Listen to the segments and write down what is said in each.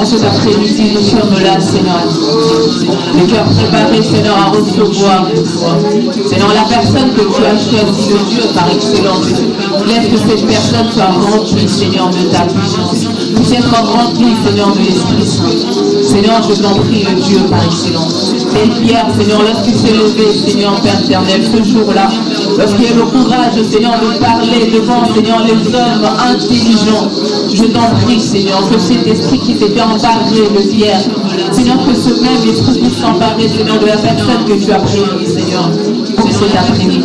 En cet après-midi, nous sommes là, Seigneur. Le cœur préparé, Seigneur, à recevoir Seigneur, la personne que tu as choisie, le Dieu par excellence. Laisse que cette personne soit remplie, Seigneur, de ta puissance. Puisse être remplie, Seigneur, de l'Esprit Saint. Seigneur, je t'en prie, le Dieu par excellence. Telle Pierre, Seigneur, lorsqu'il s'est levé, Seigneur, Père éternel, ce jour-là, lorsqu'il a le courage, Seigneur, de parler devant, Seigneur, les hommes intelligents, je t'en prie, Seigneur, que cet esprit qui s'était emparé de Pierre, Seigneur, que ce même esprit puisse s'emparer, Seigneur, de la personne que tu as prise, Seigneur, pour cet après-midi.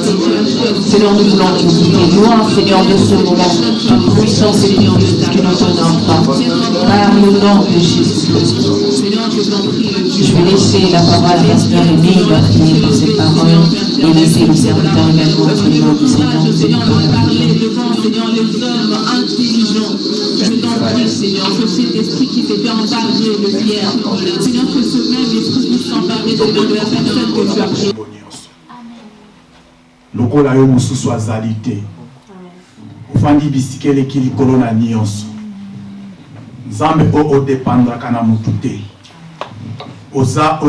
Seigneur, nous voulons te loin, Seigneur, de ce moment, toute puissance et toute que nous t'honore pas. Par le nom de Jésus-Christ. Je vais laisser la parole à Pasteur Aimé, il va prier pour cette parole et laisser le serviteur également prier au Seigneur. Seigneur, parler devant, Seigneur, les hommes intelligents. Je t'en prie, Seigneur, que cet esprit qui s'était emparé de Pierre, Seigneur, que ce même esprit puisse s'emparer, Seigneur, de la personne que tu as te. Oza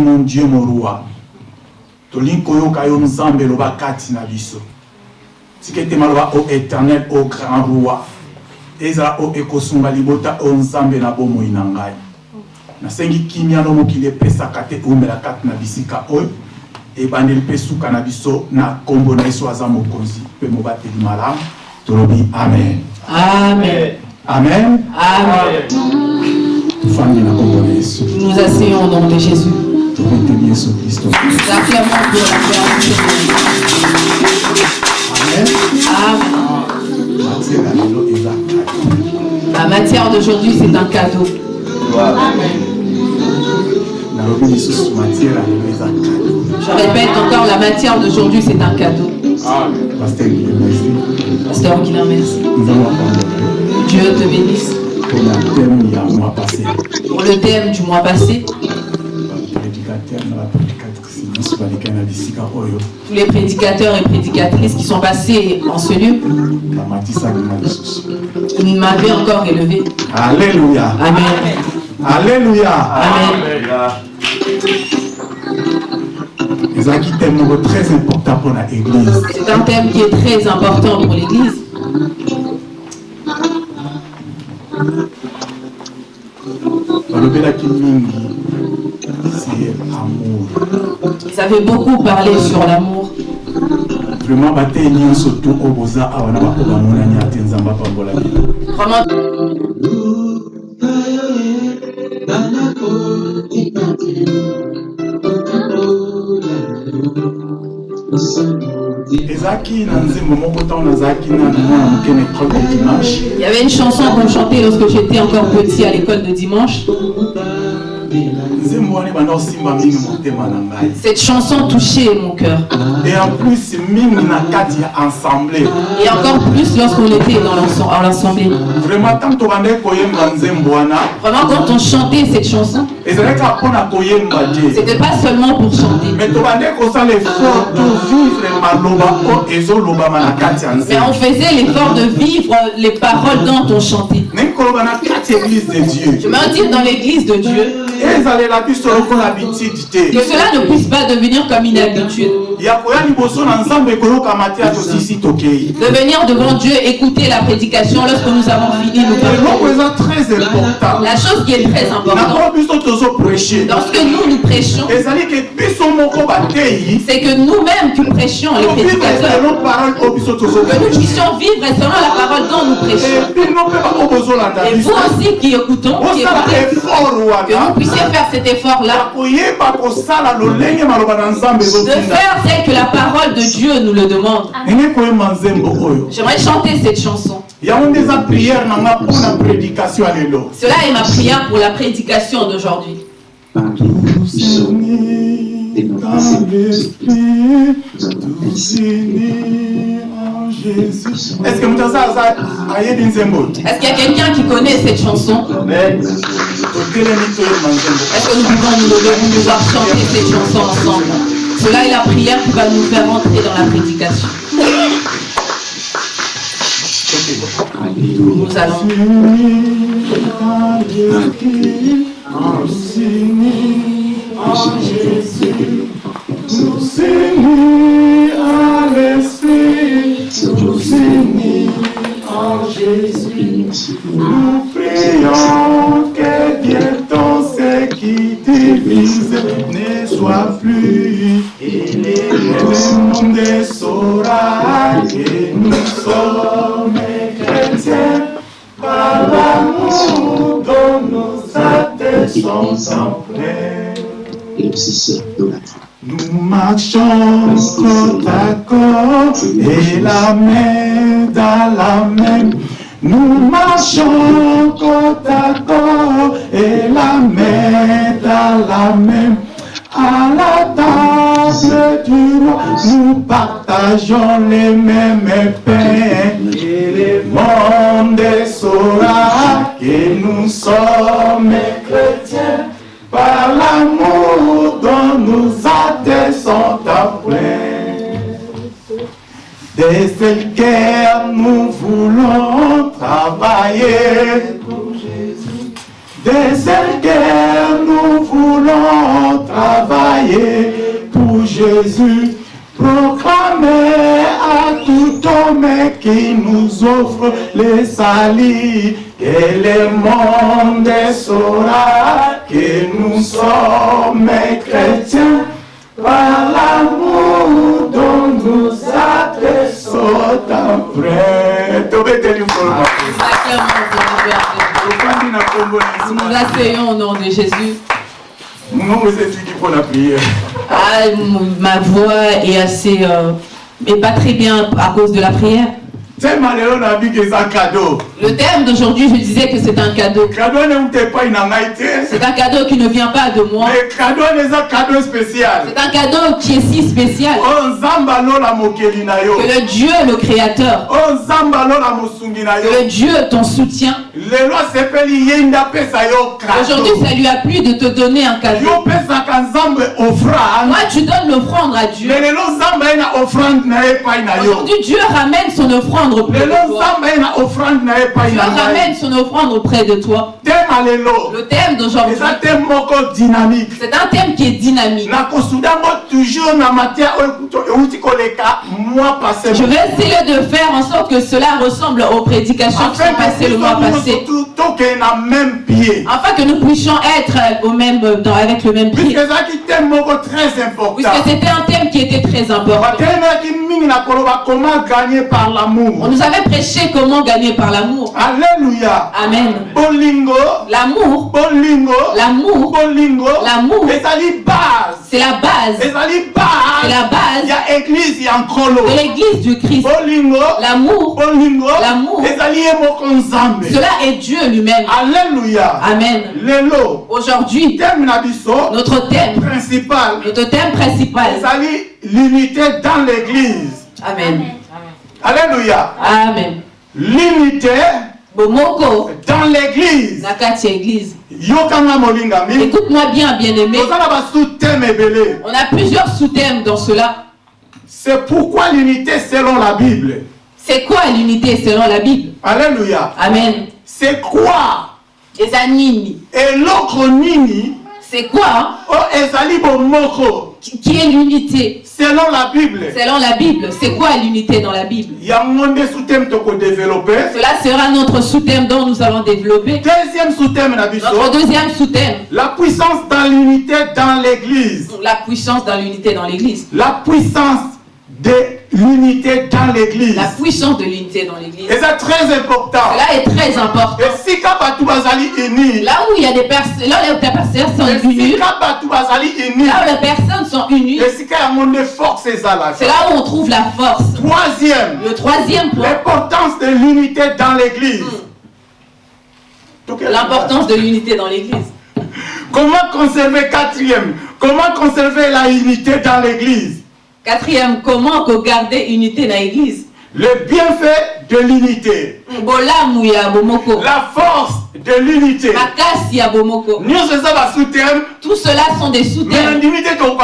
mon dieu mon roi. Tolingi koyoka yo nzambe eloba na biso. Tika ete maloba o éternel o grand roi ezala oyo ekosunga libota oyo nzambe na bomoi na ngai. Nasengi kimia no mokili epesaka te eumela kati na bisika oyo ebandeli mpe suka na biso na nkombo na yesu aza mokonzi mpe mobateli malamu. Tolobi amen. Amen. amen. Amen. tofandi na nkombo na yesu. Nous asseyons au nom de Jésus. tobeteli yesu kristo amen. Amen. matiere ya lelo eza La matière d'aujourd'hui, c'est un cadeau. Je répète encore, la matière d'aujourd'hui, c'est un cadeau. Pasteur Guilain, merci. Dieu te bénisse. Pour le thème du mois passé, tous les prédicateurs et prédicatrices qui sont passés en ce lieu, ils m'avaient encore élevé. alleluya Amen. alleluya Amen. ezalaki thème moko très important mpona église C'est un thème qui est très important pour l'Église. c'est amour Ils avaient beaucoup parlé sur l'amour. vraiment batei nyonso to oyo boza awa na baoyo bamonani ate nzambe apambola bino Vraiment, ezalaki na nzembo moko ntango nazalaki nanu mwana moke na école de dimanche il y avait une chanson qu'on chantait lorsque j'étais encore petit à l'école de dimanche. Cette chanson touchait mon cœur. et en plus Et encore plus lorsqu'on était dans l'assemblée. vraiment quand on chantait cette chanson, c'était pas seulement pour chanter. mais on faisait l'effort de vivre les paroles dont on chantait. Je veux dire dans l'église de Dieu, que cela ne puisse pas devenir comme une habitude. De venir devant Dieu, écouter la prédication lorsque nous avons fini nous important. La chose qui est très importante, lorsque nous nous prêchons, c'est que nous-mêmes qui prêchons, les prédicateurs, que nous puissions vivre selon la parole dont nous prêchons. Et vous aussi qui écoutons, qui écoutez, que vous puissiez faire cet effort-là, de faire tel que la parole de Dieu nous le demande. oyo. J'aimerais chanter cette chanson. Cela est ma prière pour la prédication d'aujourd'hui. Est-ce qu'il y a quelqu'un qui connaît cette chanson? Est-ce que nous pouvons nous lever pour pouvoir chanter cette chanson ensemble? Cela est la prière qui va nous faire entrer dans la prédication. Nous allons Nous unis à l'esprit, nous unis en Jésus. Nous prions qui divise ne soit plus. Et le monde saura que nous sommes chrétiens par l'amour dont nos actes sont foi. Nous marchons côte à côte et la main dans la main. Nous marchons côte à côte et la main dans la main. À la table du roi, nous partageons les mêmes pains. Et le monde saura que nous sommes chrétiens par l'amour dont nous actes sont empreints. Dès cette guerre, nous voulons pour Jésus. Cette guerre, nous voulons travailler pour Jésus. Proclamer à tout homme qui nous offre le salut que le monde saura que nous sommes chrétiens par l'amour dont nous na kombo na Yesu. Nous asseyons au nom de Jésus. Mungu ezesiki pour la prière. Ah, ma voix est assez... euh, pas très bien à cause de la prière. Le thème d'aujourd'hui, je disais que c'est un cadeau. C'est un cadeau qui ne vient pas de moi. C'est un cadeau qui est si spécial. Yo. Que le Dieu, le Créateur, na que le Dieu, ton soutien, aujourd'hui, ça lui a plu de te donner un cadeau. Moi, tu donnes l'offrande à Dieu. Aujourd'hui, Dieu ramène son offrande auprès lelo de toi. nzambe aye na offrande na ye epai Dieu na ngai ramène son offrande auprès de toi. Le thème d'aujourd'hui, c'est un thème qui est dynamique. Je vais essayer de faire en sorte que cela ressemble aux prédications qui sont passées le mois passé. pied Afin que nous puissions être au même, dans- avec le même important Puisque c'était un thème qui était très important. comment gagner par On nous avait prêché comment gagner par l'amour. alléluia Amen. bolingo L'amour, bolingo l'amour, bolingo L'amour. base c'est la base. ezali C'est base la base ya église ya nkolo de l'église du Christ. bolingo L'amour, bolingo L'amour. cela est Dieu lui-même. alléluia Amen. lelo Aujourd'hui, thème notre thème, principal notre thème principal. l'unité dans l'église Amen. Alléluia Amen. l'unité Bomoko, dans l'église Église. Écoute-moi bien, bien-aimé. On a plusieurs sous-thèmes dans cela. c'est pourquoi l'unité selon la bible C'est quoi l'unité selon la Bible? Alléluia Amen. c'est quoi? Les animi. eloko nini C'est quoi ezali bomoko. Qui qui est l'unité selon la bible. Selon la Bible. C'est quoi l'unité dans la Bible Cela sera notre sous-thème dont nous allons développer. deuxième sous-thème Notre deuxième sous-thème, la puissance dans l'unité dans l'église. La puissance dans l'unité dans l'Église. la puissance de l'unité dans l'église. La puissance de l'unité dans l'Église. eza très important. Cela est très important. esika bato bazali unis Là où il y a des personnes, là où les personnes sont unies, esika bato bazali unis là où les personnes sont unies, esika yango nde force ezalaka c'est là où on trouve la force. troisième. Le troisième point, l'importance de l'unité dans l'église. L'importance de l'unité dans l'Église. comment conserver quatrième? Comment conserver la unité dans l'église? Quatrième, comment garder unité dans l'Église? Le bienfait de l'unité. La force de l'unité. Tout cela sont des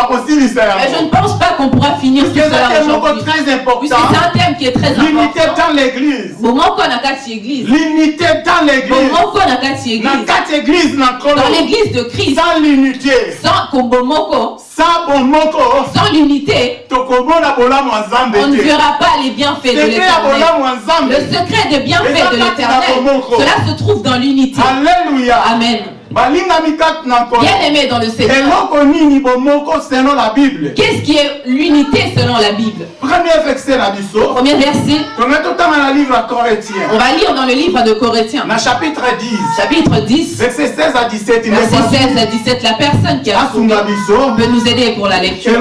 kosilisa mais je ne pense pas qu'on pourra finir tout cela aujourd'hui. Très puisque important c'est un thème qui est très l'unité important dans l'église. L'unité dans l'église. Dans l'église de Christ. Sans l'unité. Sans kobomoko sans l'unité. On ne verra pas les bienfaits de l'éternel. le secret des bienfaits de l'éternel cela se trouve dans l'unité alleluya amen. Balingami kati na nkolo bien aimé dans le Seigneur. Qu'est-ce qui est l'unité selon la Bible? Premier verset premier verset. On va lire dans le livre de Corinthiens. Chapitre 10 chapitre 10 verset 16 à 17 verset 16 à 17 la personne qui a trouvé asunga biso. Peut nous aider pour la lecture.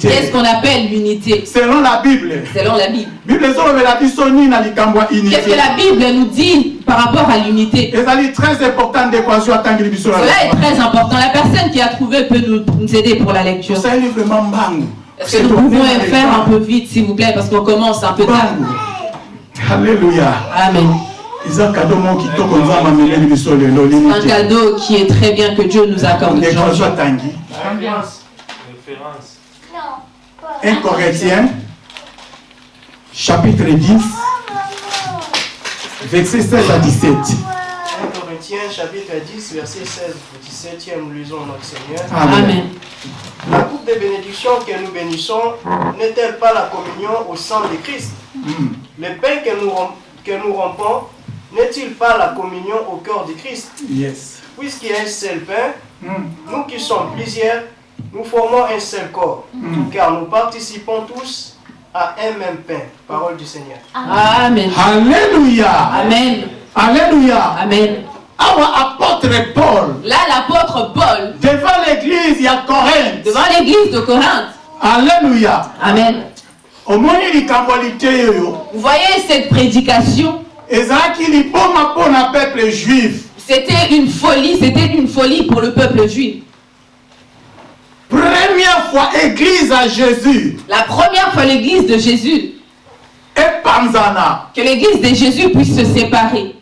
Qu'est-ce qu'on appelle l'unité? Selon la bible. Selon la Bible. Qu'est-ce que la Bible nous dit? Par rapport à l'unité. Cela est très important. La personne qui a trouvé peut nous, nous aider pour la lecture. Est-ce que nous pouvons faire un peu vite s'il vous plaît parce qu'on commence un peu tard. Halleluya Amen. Lelo un cadeau qui est très bien que Dieu nous accorde aujourd'hui atangi Référence. 1 Corinthiens, chapitre 10, verset 16 à 17. 1 Corinthiens chapitre 10 verset 16 au 17e, nous lisons notre Seigneur. Amen La coupe de bénédiction que nous bénissons n'est-elle pas la communion au sang de Christ? Mm. Le pain que nous, que nous rompons n'est-il pas la communion au corps de Christ? Yes. Puisqu'il y a un seul pain, Mm. nous qui sommes plusieurs, nous formons un seul corps, Mm. car nous participons tous à un même pain. Parole du Seigneur. Amen Alléluia. Amen Alléluia. Amen Awa apôtre Paul, là l'apôtre Paul devant l'église, il y a Corinthe. devant l'église de Corinthe Alléluia. Amen vous voyez cette prédication? C'était une folie c'était une folie pour le peuple juif première fois église à jésus. La première fois l'église de Jésus. Epanzana que l'église de Jésus puisse se séparer.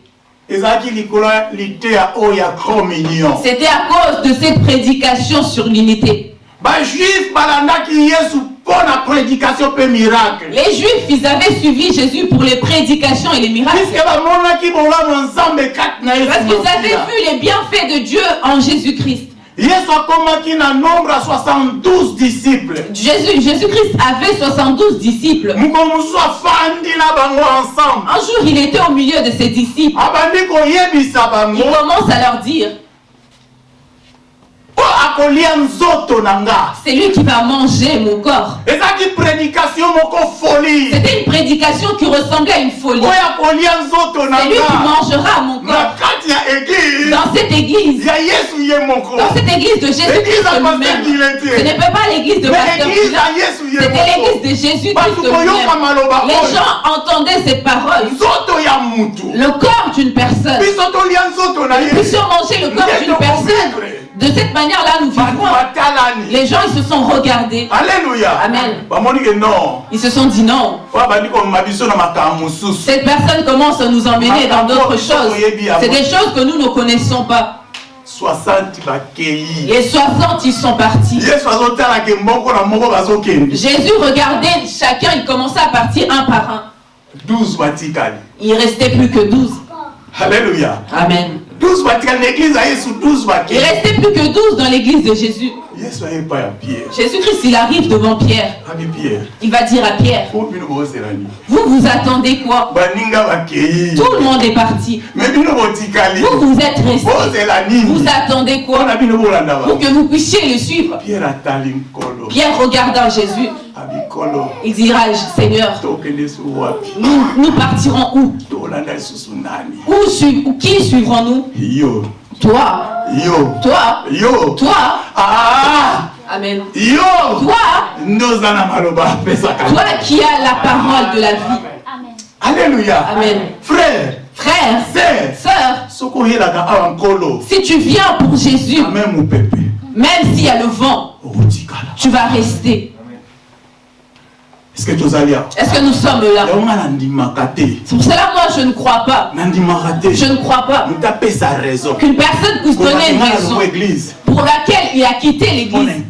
C'était à cause de cette prédication sur l'unité. Miracle. Les juifs ils avaient suivi Jésus pour les prédications et les miracles. Parce qu'ils avaient vu les bienfaits de Dieu en Jésus-Christ yesu akomaki na nombre ya 72 disciples Jésus, Jésus-Christ avait 72 disciples. moko mosusu afandi na bango ensemble Un jour, il était au milieu de ses disciples. abandi koyebisa Il commence à leur dire, oyo akolia nzoto na nga c'est lui qui va manger mon corps. C'était une prédication qui ressemblait à une folie. C'est lui qui mangera mon corps. Dans cette église, dans cette église de lui-même. kilete Ce n'est pas l'église de Pasteur C'était l'église de lui-même. maloba Les gens entendaient ces paroles. Le corps d'une personne. Nous puissions manger le corps d'une personne. De cette manière-là, nous vivons. Les gens, ils se sont regardés. alleluya Amen. Ils se sont dit non. Cette personne commence à nous emmener dans d'autres choses. C'est des choses que nous ne connaissons pas. 60 bakei Les 60, ils sont partis. Jésus regardait chacun, il commençait à partir un par un. 12 batikali Il restait plus que 12. alleluya Amen. 12 batikali na église ya yesu 12 Il bakei restait plus que 12 dans l'église de Jésus. Jésus-Christ, il arrive devant Pierre. abi pierre. Il va dire à Pierre, vous vous attendez quoi? Bakei Tout le monde est parti. Vous, vous êtes restés. Vous attendez quoi? Pour que vous puissiez le suivre. pierre regardant Jésus, nkolo il dira, Seigneur, nous, nous partirons où? Où ou qui suivrons-nous? Toi, yo. Toi, yo. Toi. ah. Amen. yo. Toi, maloba toi qui as la parole de la vie. alléluia. Amen. frère. Frère, sœur. Sœur, si tu viens pour Jésus, ame mopepe même s'il y a le vent, tu vas rester. Est-ce que awa Est-ce que nous sommes là? C'est pour cela moi je ne crois pas. Je ne crois pas. Qu'une personne puisse donner une raison pour laquelle il a quitté l'église.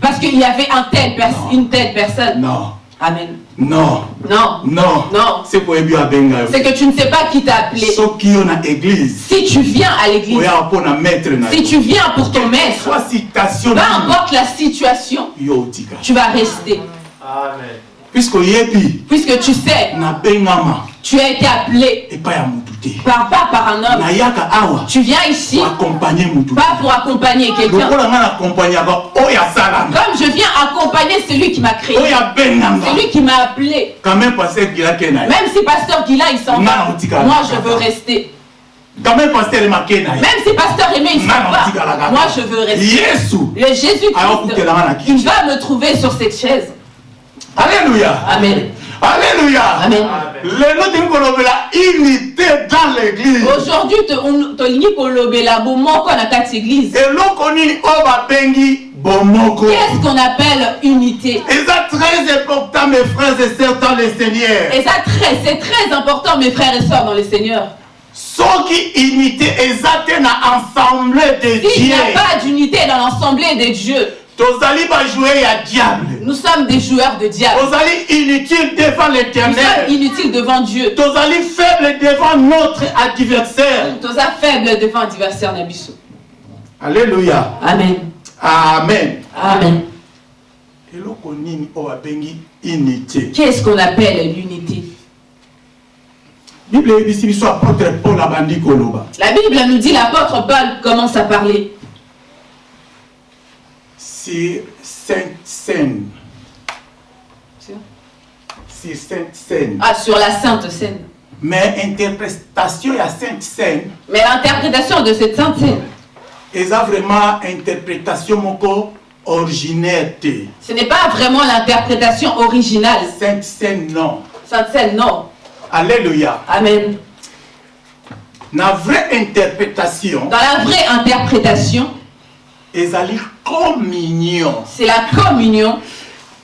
Parce qu'il y avait un tel une telle personne. non. Amen. non. Non. non. Non. C'est que tu ne sais pas qui t'a appelé. Si tu viens à l'église, si tu viens pour ton maître, peu importe la situation, tu vas rester. Amen. Puisque tu sais, tu as été appelé par, pas par un homme. Tu viens ici, po accompagne motu te pas pour accompagner quelqu'un. Comme je viens accompagner celui qui m'a créé, celui qui m'a appelé. même si pasteur Guilain il s'en va, moi je veux rester. même si pasteur Aimé il s'en va, moi je veux rester. Le Jésus-Christ, il va me trouver sur cette chaise. Alléluia Amen. alléluia Amen. lelo tingi kolobela unité dans l'église Aujourd'hui, te- on- tolingi kolobela bomoko na kati église. eloko nini oyo babengi bomoko Qu'est-ce qu'on appelle unité? Eza très important mes frères et sœurs dans le seigneur Et ça, très- c'est très important, mes frères et sœurs, dans le Seigneur. soki unité te na ensemble de S'il n'y dieu a pas d'unité dans l'assemblée des dieux, nous sommes des joueurs de diable. tozali inutile devant Nous sommes l'éternel inutiles devant Dieu. tozali faible devant notre adversaire Nous sommes faibles devant l'adversaire Nabiso. alléluia Amen. amen Amen. Qu'est-ce qu'on appelle l'unité? La Bible nous dit, l'apôtre Paul commence à parler sur sainte scène sur? Sainte scène ah, sur la Sainte Seine. mais interprétation ya sainte scène Mais l'interprétation de cette Sainte Seine, eza vraiment interprétation moko originaire te ce n'est pas vraiment l'interprétation originale. sainte scène non Sainte Seine, non. alléluia Amen. na vraie interprétation Dans la vraie interprétation, ezali communion c'est la communion.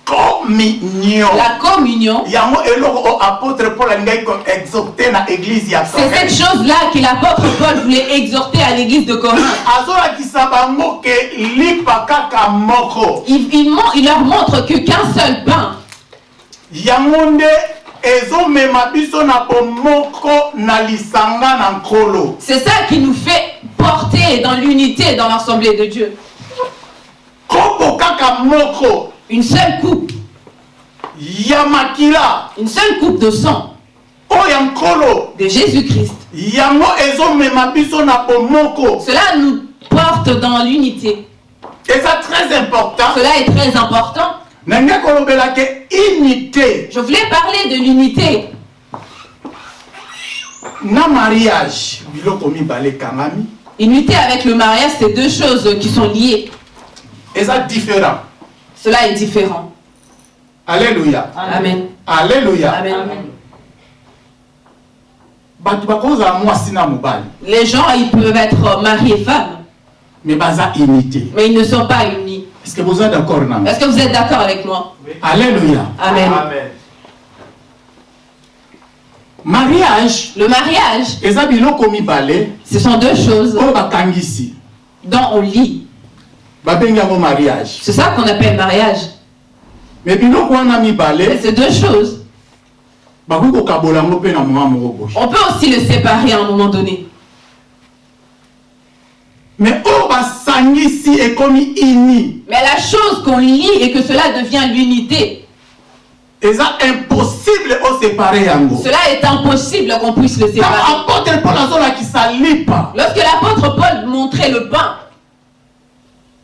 communion La communion, yango eloko oyo apôtre paul alingaki koexorte na église ya c'est cette Corinthe. chose-là que l'apôtre Paul voulait exhorter à l'église de Corinthe. azolakisa bango ke lipa kaka moko Il, il il leur montre que qu'un seul pain, yango nde ezomema biso na bomoko na lisanga na nkolo c'est ça qui nous fait porter dans l'unité dans l'assemblée de Dieu. Kombo kaka moko. Une seule coupe, ya makila. Une seule coupe de sang. Oyo ya nkolo de Jésus-Christ. yango ezomema biso na bomoko. Cela nous porte dans l'unité. eza très important. Cela est très important. Je voulais parler de l'unité. Na mariage biloko mibale ekangami Unité avec le mariage, c'est deux choses qui sont liées. Eza différent Cela est différent. alléluia Amen. alléluia Amen. Les gens, ils peuvent être mari et femme, me baza unité mais ils ne sont pas unis. est-ce que boza d'accord nanga Est-ce que vous êtes d'accord avec moi? Alléluia Amen. Amen. mariage Le mariage, ce sont deux choses dont on lit. Mariage C'est ça qu'on appelle mariage. me biloko wana Et mibale ces deux choses, on peut aussi le séparer à un moment donné. Mais la chose qu'on lit et que cela devient l'unité, cela est impossible qu'on puisse le séparer. Lorsque l'apôtre Paul montrait le pain oyo yesu aliaki na badisiple na que ye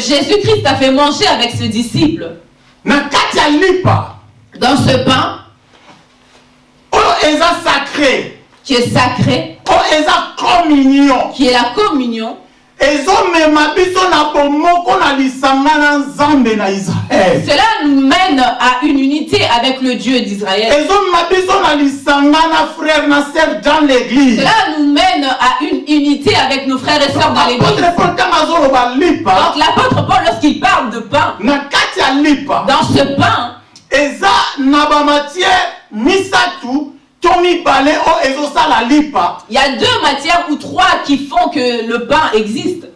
Jésus-Christ a fait manger avec ses disciples, na ya lipa. Dans ce pain. Oyo eza sacré. Qui est sacré, oyo eza communion. Qui est la communion, Cela nous mène à une unité avec le Dieu d'Israël. Cela nous mène à une unité avec nos frères et sœurs dans l'église. Donc l'apôtre Paul, lorsqu'il parle de pain, dans ce pain, lipa. Il y a deux matières ou trois qui font que le pain existe.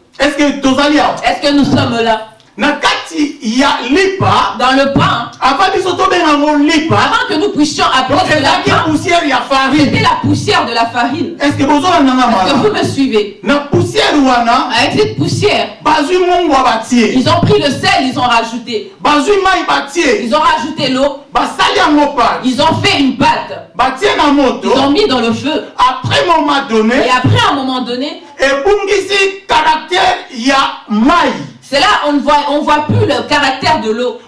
Est-ce que nous sommes là? Na kati ya lipa Dans le pain, avant yango lipa avant que nous puissions ezalaki pain, poussière ya c'était farine la poussière de la farine. est ce que bozolandanga Est-ce que vous me suivez? Na poussière wana Avec cette poussière, mongwa batie ils ont pris le sel, ils ont rajouté. mai batie Ils ont rajouté l'eau, basali yango pati ils ont fait une pâte, batie na moto. Ils ont mis dans le feu. après moment donné Et après, un moment donné, ebungisi caractère ya mai c'est là on ne voit, on voit plus le caractère de l'eau.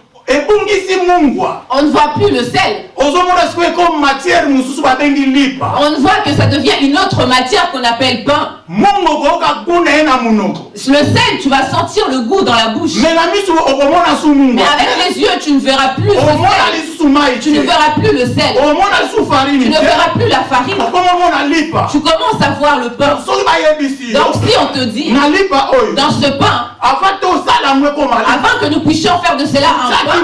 On ne voit plus le sel. On voit que ça devient une autre matière qu'on appelle pain. Le sel, tu vas sentir le goût dans la bouche. Mais avec les yeux, tu ne verras plus le sel. Tu ne verras plus le sel. Tu ne verras plus la farine. Tu commences à voir le pain. Donc si on te dit, dans ce pain, avant que nous puissions faire de cela un pain,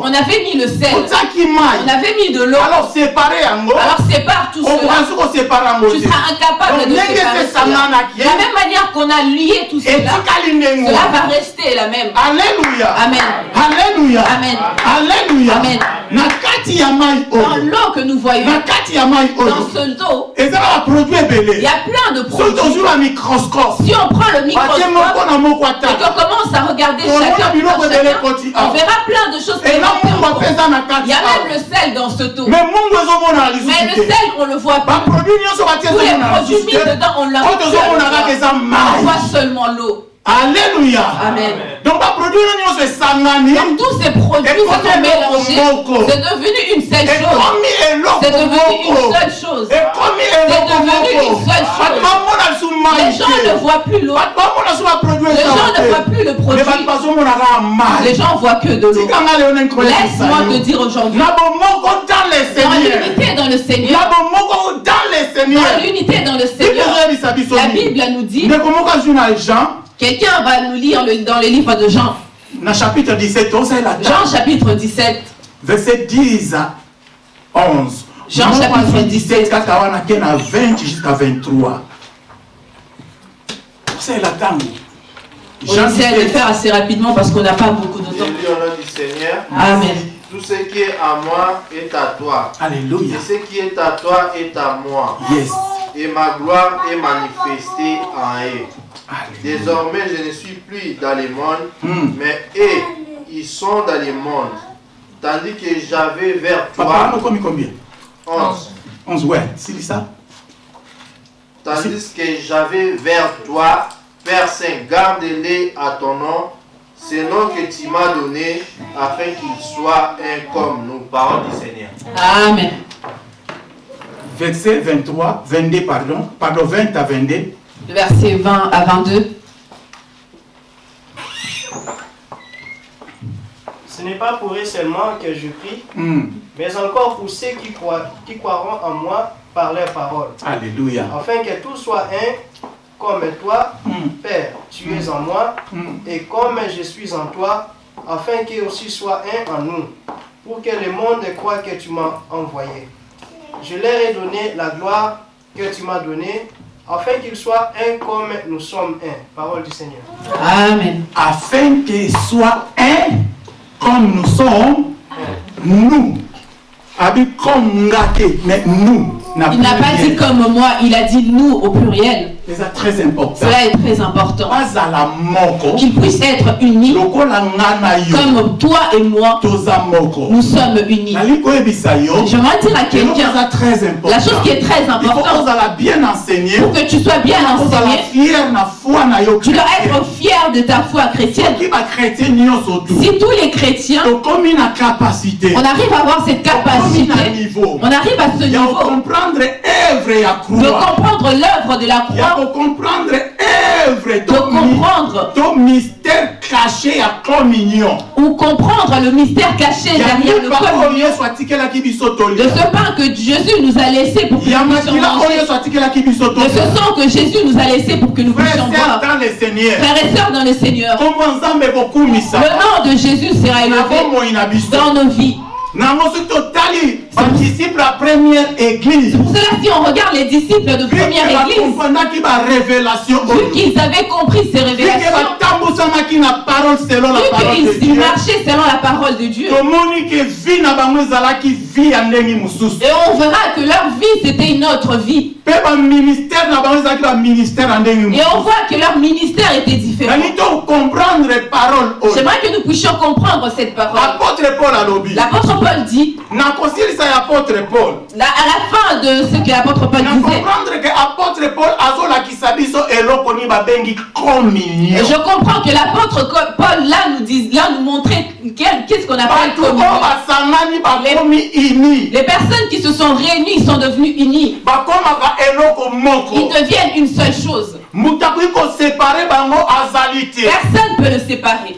on avait mis le sel, on avait mis de l'eau. alors sépare yango Alors sépare tout cela. Tu seras incapable de séparer. De la même manière qu'on a lié tout cela, cela va rester la même. Alléluia. Amen. Alléluia. Amen. Alléluia. Amen. Dans l'eau que nous voyons, dans ce dos, il y a plein de produits. Si on prend le microscope et qu'on commence à regarder On chacun, chacun, on verra plein de choses Il y a même le sel dans ce taux. mais le sel, on le voit pas. Tous les produits mis dedans, on l'a seulement l'eau. Alléluia. Amen. donc. Donc tous ces produits sont mélangés. C'est devenu une seule chose. C'est devenu une seule chose. C'est devenu une seule chose. Les gens ne voient plus l'eau. Les gens ne voient plus le produit. Les gens voient que de l'eau. Laisse-moi te dire aujourd'hui, dans l'unité dans le Seigneur, dans l'unité dans le Seigneur, la Bible nous dit, quelqu'un va nous lire le- dans le livre de Jean, na chapitre 17 osalela Jean chapitre 17, verset 10 à 11 Jean Moko chapitre azwi 17. kaka wana ke na 20 jusqu'à 23 osalela ntango on essaie de le faire assez rapidement parce qu'on n'a pas beaucoup de temps. au nom du Seigneur. Amen. Tout ce qui est à moi est à toi. alléluia Et ce qui est à toi est à moi. yes Et ma gloire est manifestée en eux. alléluia Désormais, je ne suis plus dans le monde, Hmm. mais eux, ils sont dans le monde. Tandis que j'avais vers papa toi okomi combien 11. 11 ouais silisa Tandis que j'avais vers toi, Père Saint, garde-les à ton nom, ce nom que tu m'as donné, afin qu'ils soient un comme nous. Parole du Seigneur. Amen. Verset 23 22 pardon pardon 20 à 22 Verset 20 à 22. Ce n'est pas pour eux seulement que je prie, Hmm. mais encore pour ceux qui, croient, qui croiront en moi par leurs paroles, alléluia afin que tout soit un, comme toi, Hmm. Père, tu es en moi, Hmm. et comme je suis en toi, afin qu'il aussi soit un en nous, pour que le monde croit que tu m'as envoyé. Je leur ai donné la gloire que tu m'as donnée, afin qu'ils soient un comme nous sommes un. Parole du Seigneur. Amen. afin qu'il soit un comme nous sommes nous comme mais nous na Il n'a pas dit comme moi, il a dit nous au pluriel. Eza très important. Cela est très important. Qu'ils puissent être unis comme toi et moi, nous sommes unis. yo. J'aimerais dire à quelqu'un, la chose qui est très importante, pour que tu sois bien enseigné, tu dois être fier de ta foi chrétienne. Si tous les chrétiens, on arrive à avoir cette capacité, on arrive à ce niveau. de comprendre l'œuvre de la croix, comprendre de comprendre. to mystère caché clan mignon. Ou comprendre le mystère caché derrière le biso de ce pain que Jésus nous a laissé pour que nous puissions manger, de ce sang que Jésus nous a laissé pour que nous puissions boire. Frères et sœurs dans le Seigneur, le nom de Jésus sera élevé dans nos vies. Ya première église. Pour cela, si on regarde les disciples de première église, vu qu'ils avaient compris ces révélations, la vu qu'ils marchaient selon la parole de Dieu, et on verra que leur vie, c'était une autre vie. Et on voit que leur ministère était différent. oyo J'aimerais que nous puissions comprendre cette parole. apôtre paul L'apôtre Paul dit, à la fin de ce que l'apôtre Paul disait, je comprends que l'apôtre Paul là nous dit, là nous montrait qu'est-ce qu'on appelle communion. ini Les personnes qui se sont réunies sont devenues unies. Ils deviennent une seule chose. Personne ne peut le séparer.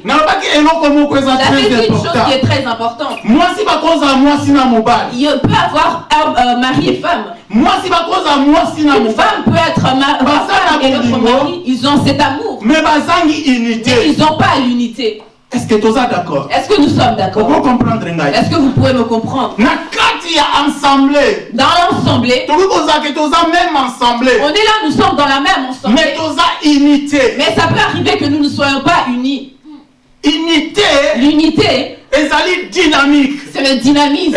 J'avais très dit une chose qui est très importante. Il peut avoir euh, mari et femme. Une femme peut être ma- femme la et l'autre bolingo. mari. Ils ont cet amour. Mais unité ils n'ont pas l'unité. Est-ce que d'accord Est-ce que nous sommes d'accord comprendre Est-ce que vous pouvez me comprendre ensemble. Dans l'ensemble, même ensemble. On est là, nous sommes dans la même ensemble. mais unité. Mais ça peut arriver que nous ne soyons pas unis. unité. L'unité, ezali dynamique c'est le dynamisme,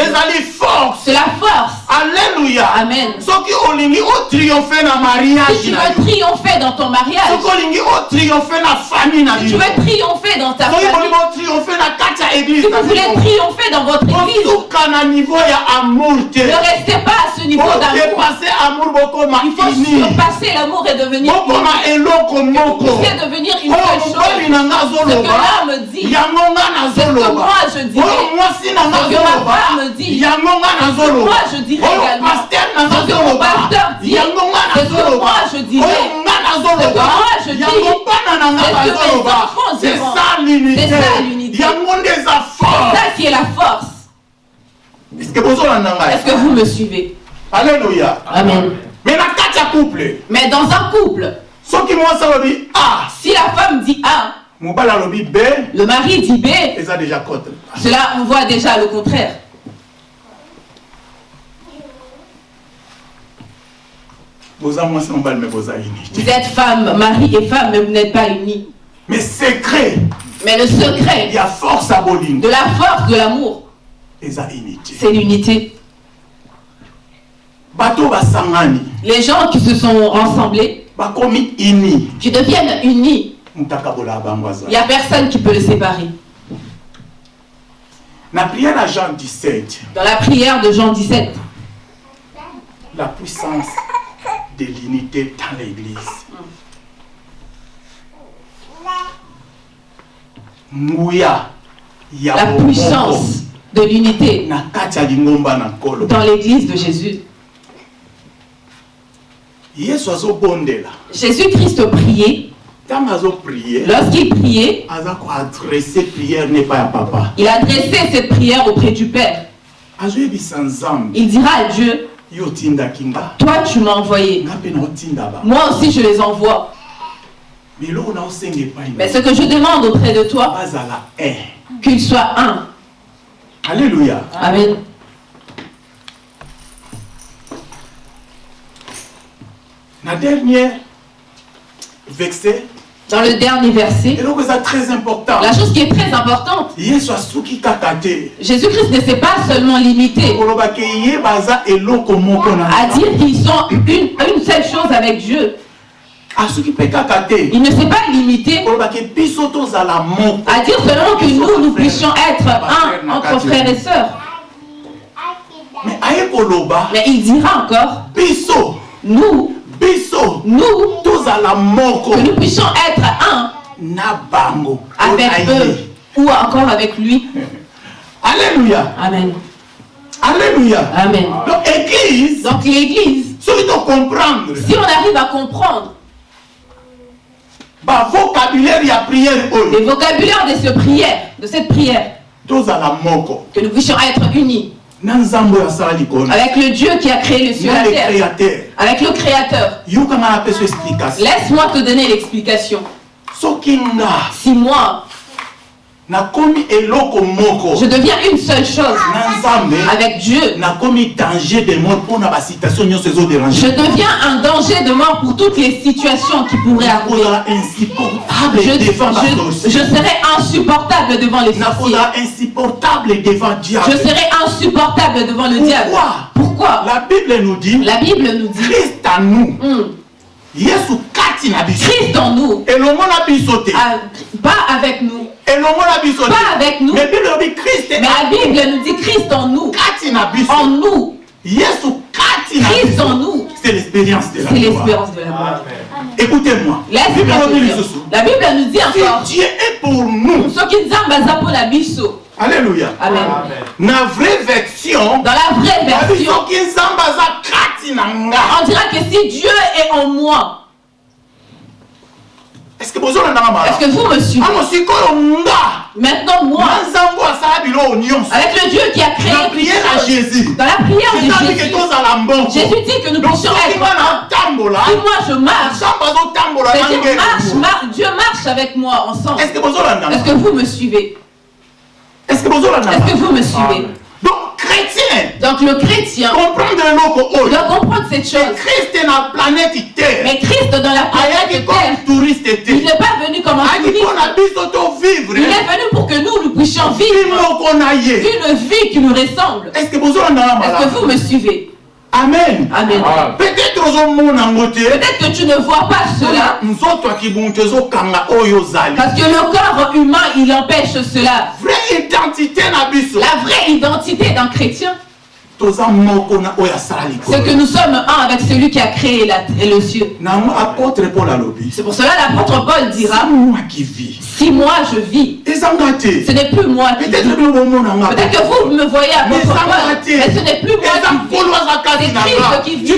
c'est la force. alleluya Amen. soki olingi otriomphe na Si mariage tu na veux triompher dans ton mariage, soki olingi otriomphe na famille na si tu veux triompher dans ta soki famille, bolingi otriomphe na kati ya si vous na voulez triompher dans votre église, kosuka na niveau ya amour te. ne restez pas à ce niveau d'amour. odepase amour bokoma Il faut surpasser l'amour et devenir bokoma eloko moko. C'est devenir une oyo seule chose. na Ce que l'homme dit, yango nga c'est ce que nazoloba. moi je dirais. oyo mwasi na nga Ma femme dit. Moi, je dirais également. paster na nga Ce que mon azoloba pasteur dit. yango nga Ce que nazoloba moi, je dirais. Ce que moi, je dis. C'est ce que mes bazoloba enfants c'est diront. ça l'unité C'est ça, qui est la force. est-ce que vous me suivez? Alléluia Amen. mais kati ya couple Mais dans un couple, soki mwasi alobi a si la femme dit A, mobali alobi b le mari dit B, cela on voit déjà le contraire. Vous êtes femme, mari et femme, mais vous n'êtes pas unis. mais secret. Mais le secret ya force ya bolingo de la force de l'amour, c'est l'unité. Les gens qui se sont rassemblés, qui deviennent unis, il n'y a personne qui peut les séparer. na prière ya jean 17 Dans la prière de Jean 17, la puissance de l'unité dans l'église. La puissance de l'unité dans l'église de Jésus. Jésus-Christ priait. Lorsqu'il priait, il adressait cette prière auprès du Père. Il dira à Dieu, toi tu m'as envoyé. Moi aussi je les envoie. Mais ce que je demande auprès de toi, qu'ils soient un. alléluia Amen. na dernier verset Dans le dernier verset, eloko eza très important. La chose qui est très importante, Jésus-Christ ne s'est pas seulement limité à dire qu'ils sont une, une seule chose avec Dieu. Il ne s'est pas limité à dire seulement que nous, nous puissions être un entre frères et sœurs. mais il dira encore, nous, biso nous, tozala moko. que nous puissions être un na bango avec eux ou encore avec lui. alléluia. Amen. alléluia. Amen. donc église. Donc l'église, soki si on arrive à comprendre ba vocabulaire ya prière Les oyo vocabulaires de cette prière, de cette prière, tozala moko. que nous puissions être unis avec le Dieu qui a créé le ciel et la terre, avec le Créateur. Laisse-moi te donner l'explication. Si moi, je deviens une seule chose. Nzambe avec Dieu, je deviens un danger de mort pour toutes les situations qui pourraient arriver. Je, je, serai insupportable devant les sorciers. Je serai insupportable devant le diable. Pourquoi? La bible nous dit La Bible nous dit christ en nous. Hum, yesu kati na biso Christ en nous, elongo na biso te pas avec nous. elongo na biso te Pas avec nous. mais bible elobi christ Mais la Bible nous dit Christ en nous. kati na biso En nous. yesu kati na Christ en biso nous. c'est l'expérience de la C'est gloire l'espérance de la mort. écoutez-moi La Bible nous dit encore. si dieu est pour nous Ce qui nous a pour la biso. Alléluia. Amen. na vraie version Dans la vraie version, on dira que si Dieu est en moi, est-ce que bozolandanga est-ce que vous me suivez? Maintenant, moi, avec le Dieu qui a créé priere ya choses, jésus. Dans la prière de jésus. Jésus, dit que nous puissions être Si moi je marche, c'est-à-dire marche, Dieu marche avec moi ensemble. est-ce que bozolandanga Est-ce que vous me suivez? Est-ce que vous me suivez. Donc chrétien. Donc le chrétien comprendre doit comprendre cette chose. christ na planète terre. Mais Christ dans la planète Terre, il n'est pas venu comme un touriste. Il est venu pour que nous, nous puissions vi vivre. une vie qui nous ressemble. est-ce que vous me suivez? Amen. Amen. peut-être Peut-être que tu ne vois pas cela, parce que le corps humain, il empêche cela. La vraie identité d'un chrétien, c'est que nous sommes un avec celui qui a créé la, et le ciel. C'est pour cela l'apôtre Paul dira, moi qui vis. si moi je vis, ce n'est plus moi qui peut-être vis. Peut-être que vous me voyez apôtre Paul, mais ce n'est plus moi qui vis. C'est Christ qui vit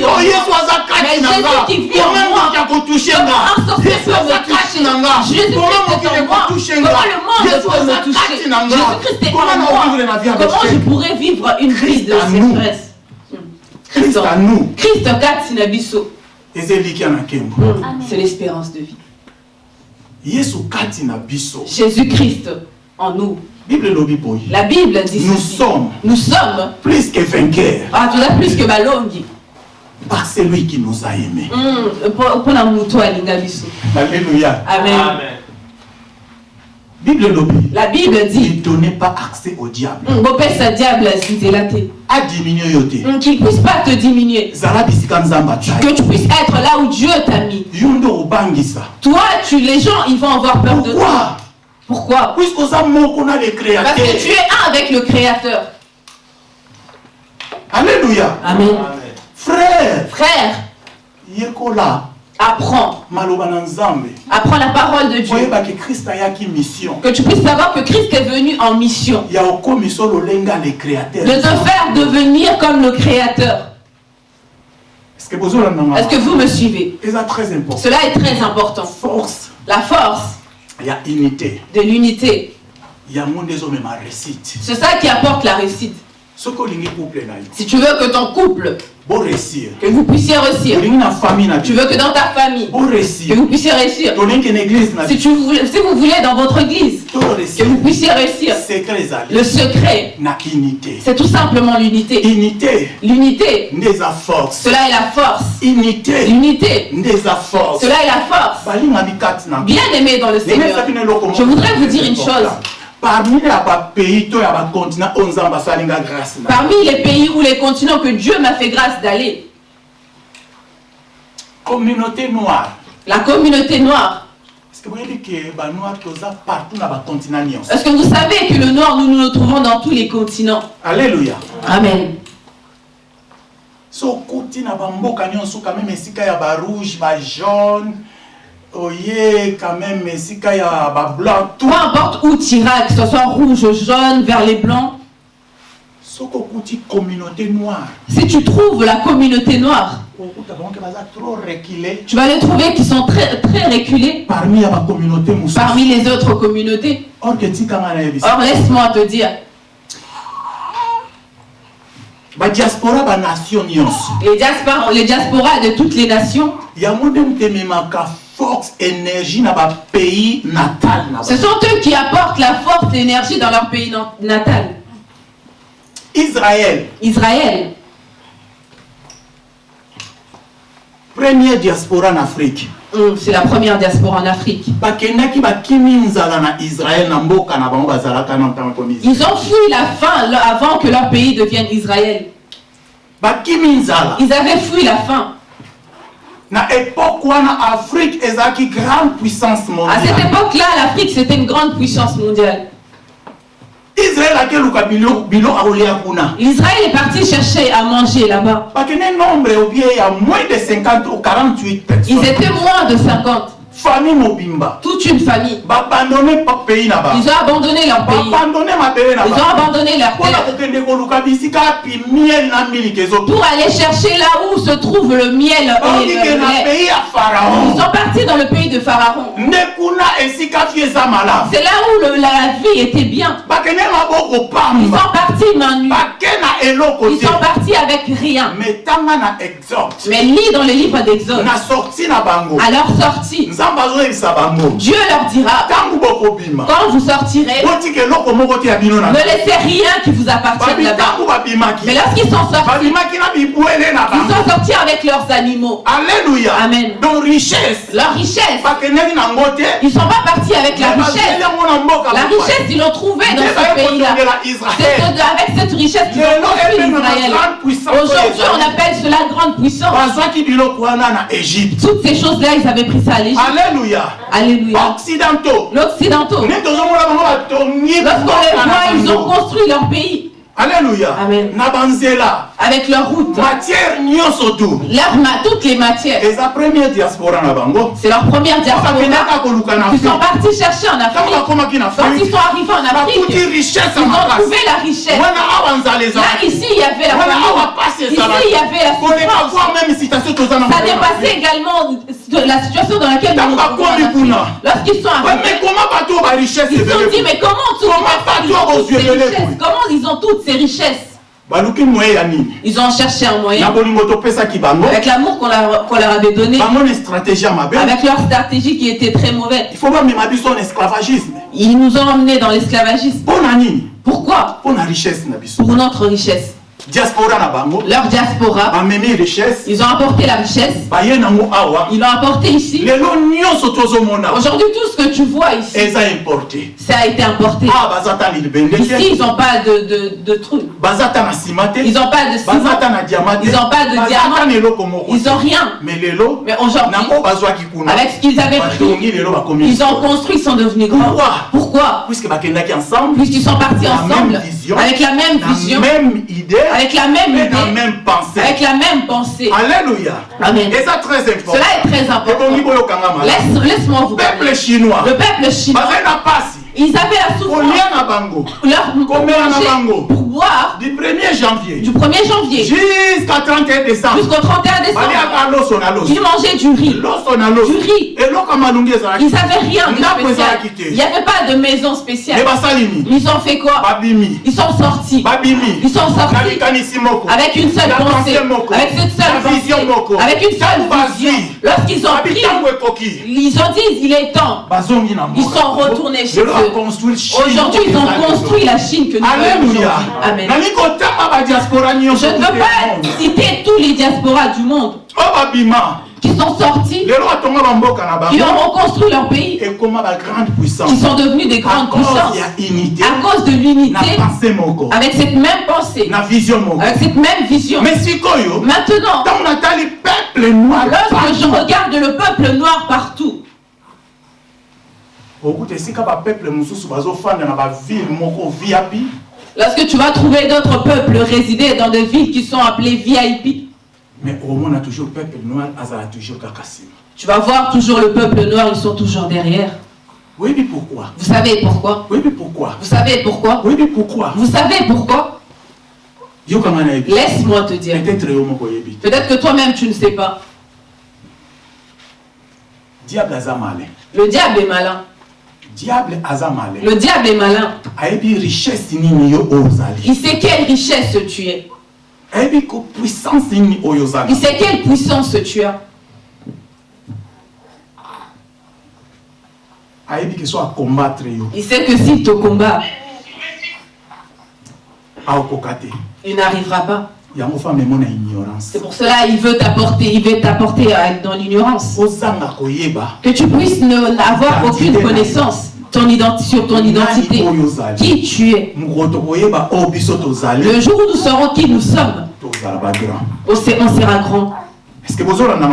Mais Jésus qui vit en moi. Comment un sorcier peut me toucher na nga Jésus koma Christ moki est en moi. Comment le monde peut me toucher kati na nga Jésus Christ est en moi. Comment je pourrais vivre une vie de nous. Christ en nous Christ kati na biso. nkembo C'est l'espérance de vie. yesu kati na biso Jésus-Christ en nous. bible La Bible dit nous ceci. sommes Nous sommes, plus que vainqueurs ah, tu as plus que balongi. par celui qui nous a aimés Mm, biso. alléluia Amen. Bible La Bible ne dit, donnez pas accès au diable. Mm, diable yo te Mm, Qu'il puisse pas te diminuer. Que tu puisses être là où Dieu t'a mis. Toi, tu, les gens, ils vont avoir peur de toi. pourquoi? Pourquoi? Parce que tu es un avec le Créateur. alléluia. Amen. frère. Frère, yekola apprends. Apprends la parole de Dieu. Que tu puisses savoir que Christ est venu en mission. De te faire devenir comme le Créateur. est-ce que vous me suivez? Eza très important Cela est très important. force La force de l'unité. C'est ça qui apporte la réussite. Si tu veux que ton couple, que vous puissiez réussir. Tu veux que dans ta famille, que vous puissiez réussir. Si, tu si vous voulez dans votre église, que vous puissiez réussir. Le secret, c'est tout simplement l'unité. unité L'unité, cela est la force. unité L'unité, cela est la force. Bien aimé dans le Seigneur. Je voudrais vous dire une chose. Parmi grâce na Parmi les pays ou les continents que Dieu m'a fait grâce d'aller, communauté noire. La communauté noire. est-ce que boyebi ke banoir toza partout na bacontinent nyonso Est-ce que vous savez que le noir, nous nous le trouvons dans tous les continents? Alleluya Amen. so okuti na bamboka nyonso quand même esika ya barouge bajaune oye quand même Peu tout. Importe où tu iras, que ce soit rouge, jaune, vers les blancs, communauté noire. Si tu trouves la communauté noire, trop reculé. Tu vas les trouver qui sont très, très reculés parmi ya bacommunauté mosusu parmi les autres communautés. or laisse-moi te dire, les diasporas, les diasporas de toutes les nations, force énergie na bapays natal na ce sont eux qui apportent la force, l'énergie dans leur pays na- natal, israël Israël. première diaspora na afrique Hum, C'est la première diaspora en Afrique. Ils ont fui la faim avant que leur pays devienne Israël. Ils avaient fui la faim. Na époque wana afrique ezalaki grande puissance À cette mondiale époque-là, l'Afrique, c'était une grande puissance mondiale. israel akeluka bilo bilo akolia kuna L'Israël est parti chercher à manger là-bas. bakende nombre obie ya moins de 50 ou 48 Ils personnes étaient moins de 50. Famille mobimba Toute une famille. babandone pa pays na bango Ils ont abandonné leur pays. babandone mabele na Ils ont abandonné leur terre kokende koluka bisika api miel na miliki pour ezotuki aller chercher là où se trouve le miel et le na lait. pays ya Ils pharaon sont partis dans le pays de Pharaon. nde kuna esika fi eza malamu C'est là où le- la vie était bien. bakende maboko Ils pamba sont partis main nue. bake na eloko Ils sont partis avec rien. me tanga na exode Mais lis dans le livre d'Exode, na sorti na bango à leur sortie, nzambe Dieu leur dira, quand vous sortirez, ne laissez rien qui vous appartienne babi là-bas. ntango babimaki Mais lorsqu'ils sont sortis, bibwele na ils sont sortis avec leurs animaux, alleluya Amen. donc richesse leur richesse. Ils sont pas partis avec la richesse. La richesse, ils l'ont trouvée dans ce pays-là. C'est avec cette richesse qu'ils ont construit Israël. Aujourd'hui, on appelle cela grande puissance. Toutes ces choses-là, ils avaient pris ça à l'Égypte. Alleluya Alléluia. occidentaux. L'Occidentaux, lorsqu'on les voit, ils ont construit leur pays. Alleluya Amen. na banzela avec leur route, matière nyonso leur ma- toutes les matières. eza première diaspora na bango. C'est leur première diaspora. Ils sont partis chercher en Afrique. Quand ils sont arrivés en Afrique, richesse ils ont trouvé la richesse. Là, ici, il y avait la pasi Ici, il y avait la souffrance. Ça dépassait également la situation dans laquelle nous kuna. Lorsqu'ils sont Ouais, mais arrivés, comment richesse ils se sont dit, mais comment toutes Comment aux yeux de Comment ils ont toutes ces richesses? Ils ont cherché un moyen, avec l'amour qu'on leur, avait donné, avec leur stratégie qui était très mauvaise. il faut esclavagisme. Ils nous ont emmenés dans l'esclavagisme. Pourquoi? Pour notre richesse. Diaspora na bango Leur diaspora, bamemi richesse ils ont apporté la richesse, baye nango awa ils l'ont apporté ici. lelo nyonso tozomona Aujourd'hui, tout ce que tu vois ici, eza importé ça a été importé. awa baza ta libende Ici, te ils n'ont pas de, de, de trucs. baza ta na nsima te Ils n'ont pas de baza ciment. ta na diama te Ils ont pas de baza diamant. ta na eloko moko Ils te. n'ont rien. mais lelo Mais aujourd'hui, na oyo bazwaki kuna avec ce qu'ils avaient pris, lelo bakomi ils ont construit, ils sont devenus grands. Pourquoi? Pourquoi? Puisque bakendaki ensemble Puisqu'ils sont partis ensemble, même vision, avec la même la vision, même idée avec la même et la idée, même pensée avec la même pensée. alléluia Amen. eza très important Cela est très important. Laisse- Laisse-moi vous peuple parler. chinois Le peuple chinois, ils avaient la souffrance. Leur pour Combien manger, pour du 1er janvier. du 1er janvier. Jusqu'à 31 décembre. Jusqu'au 31 décembre, ils mangeaient du riz. Du riz. Ils n'avaient rien de spécial. Il n'y avait pas de maison spéciale. Ils ont fait quoi? Ils sont sortis. Babimi. Ils sont sortis. Avec une seule pensée, avec cette Na seule vision pensée, avec une seule vision. Lorsqu'ils ont pris, ils ont dit il est temps. Ils sont retournés chez eux. Aujourd'hui, ils ont construit la Chine que nous aujourd'hui. Amen. Je ne veux pas citer tous les diasporas du monde babima qui sont sortis, qui ont reconstruit leur pays, puissance? Qui sont devenus des grandes puissances. à cause de l'unité, avec cette même pensée, avec cette même vision. Maintenant, lorsque je regarde le peuple noir partout, okuta esika bapeuple mosusu bazofanda na baville moko viapi lorsque tu vas trouver d'autres peuples résider dans des villes qui sont appelées VIP, mais omona toujours peuple noir azala toujours kaka nsima tu vas voir toujours le peuple noir, ils sont toujours derrière. oyebi pourquoi? Vous savez pourquoi? Oyebi pourquoi? Vous savez pourquoi? Oyebi pourquoi? Vous savez pourquoi? Laisse-moi te dire. peut-être que toi-même tu ne sais pas. Le diable est malin. Diable aza malin Le diable est malin. ayebi richesse nini yo oyo ozali Il sait quelle richesse tu es. ayebi ko puissance nini oyo ozala Il sait quelle puissance tu as. ayebi ke so akombattre yo Il sait que s'il te combat, aokoka te il n'arrivera pas. yango femme emo na ignorance C'est pour cela il veut t'apporter, il veut t'apporter être dans l'ignorance. ozanga koyeba Que tu puisses ne n'avoir aucune connaissance ton identi- sur ton identité. Qui tu es? tozali Le jour où nous saurons qui nous sommes, on se- on sera grand.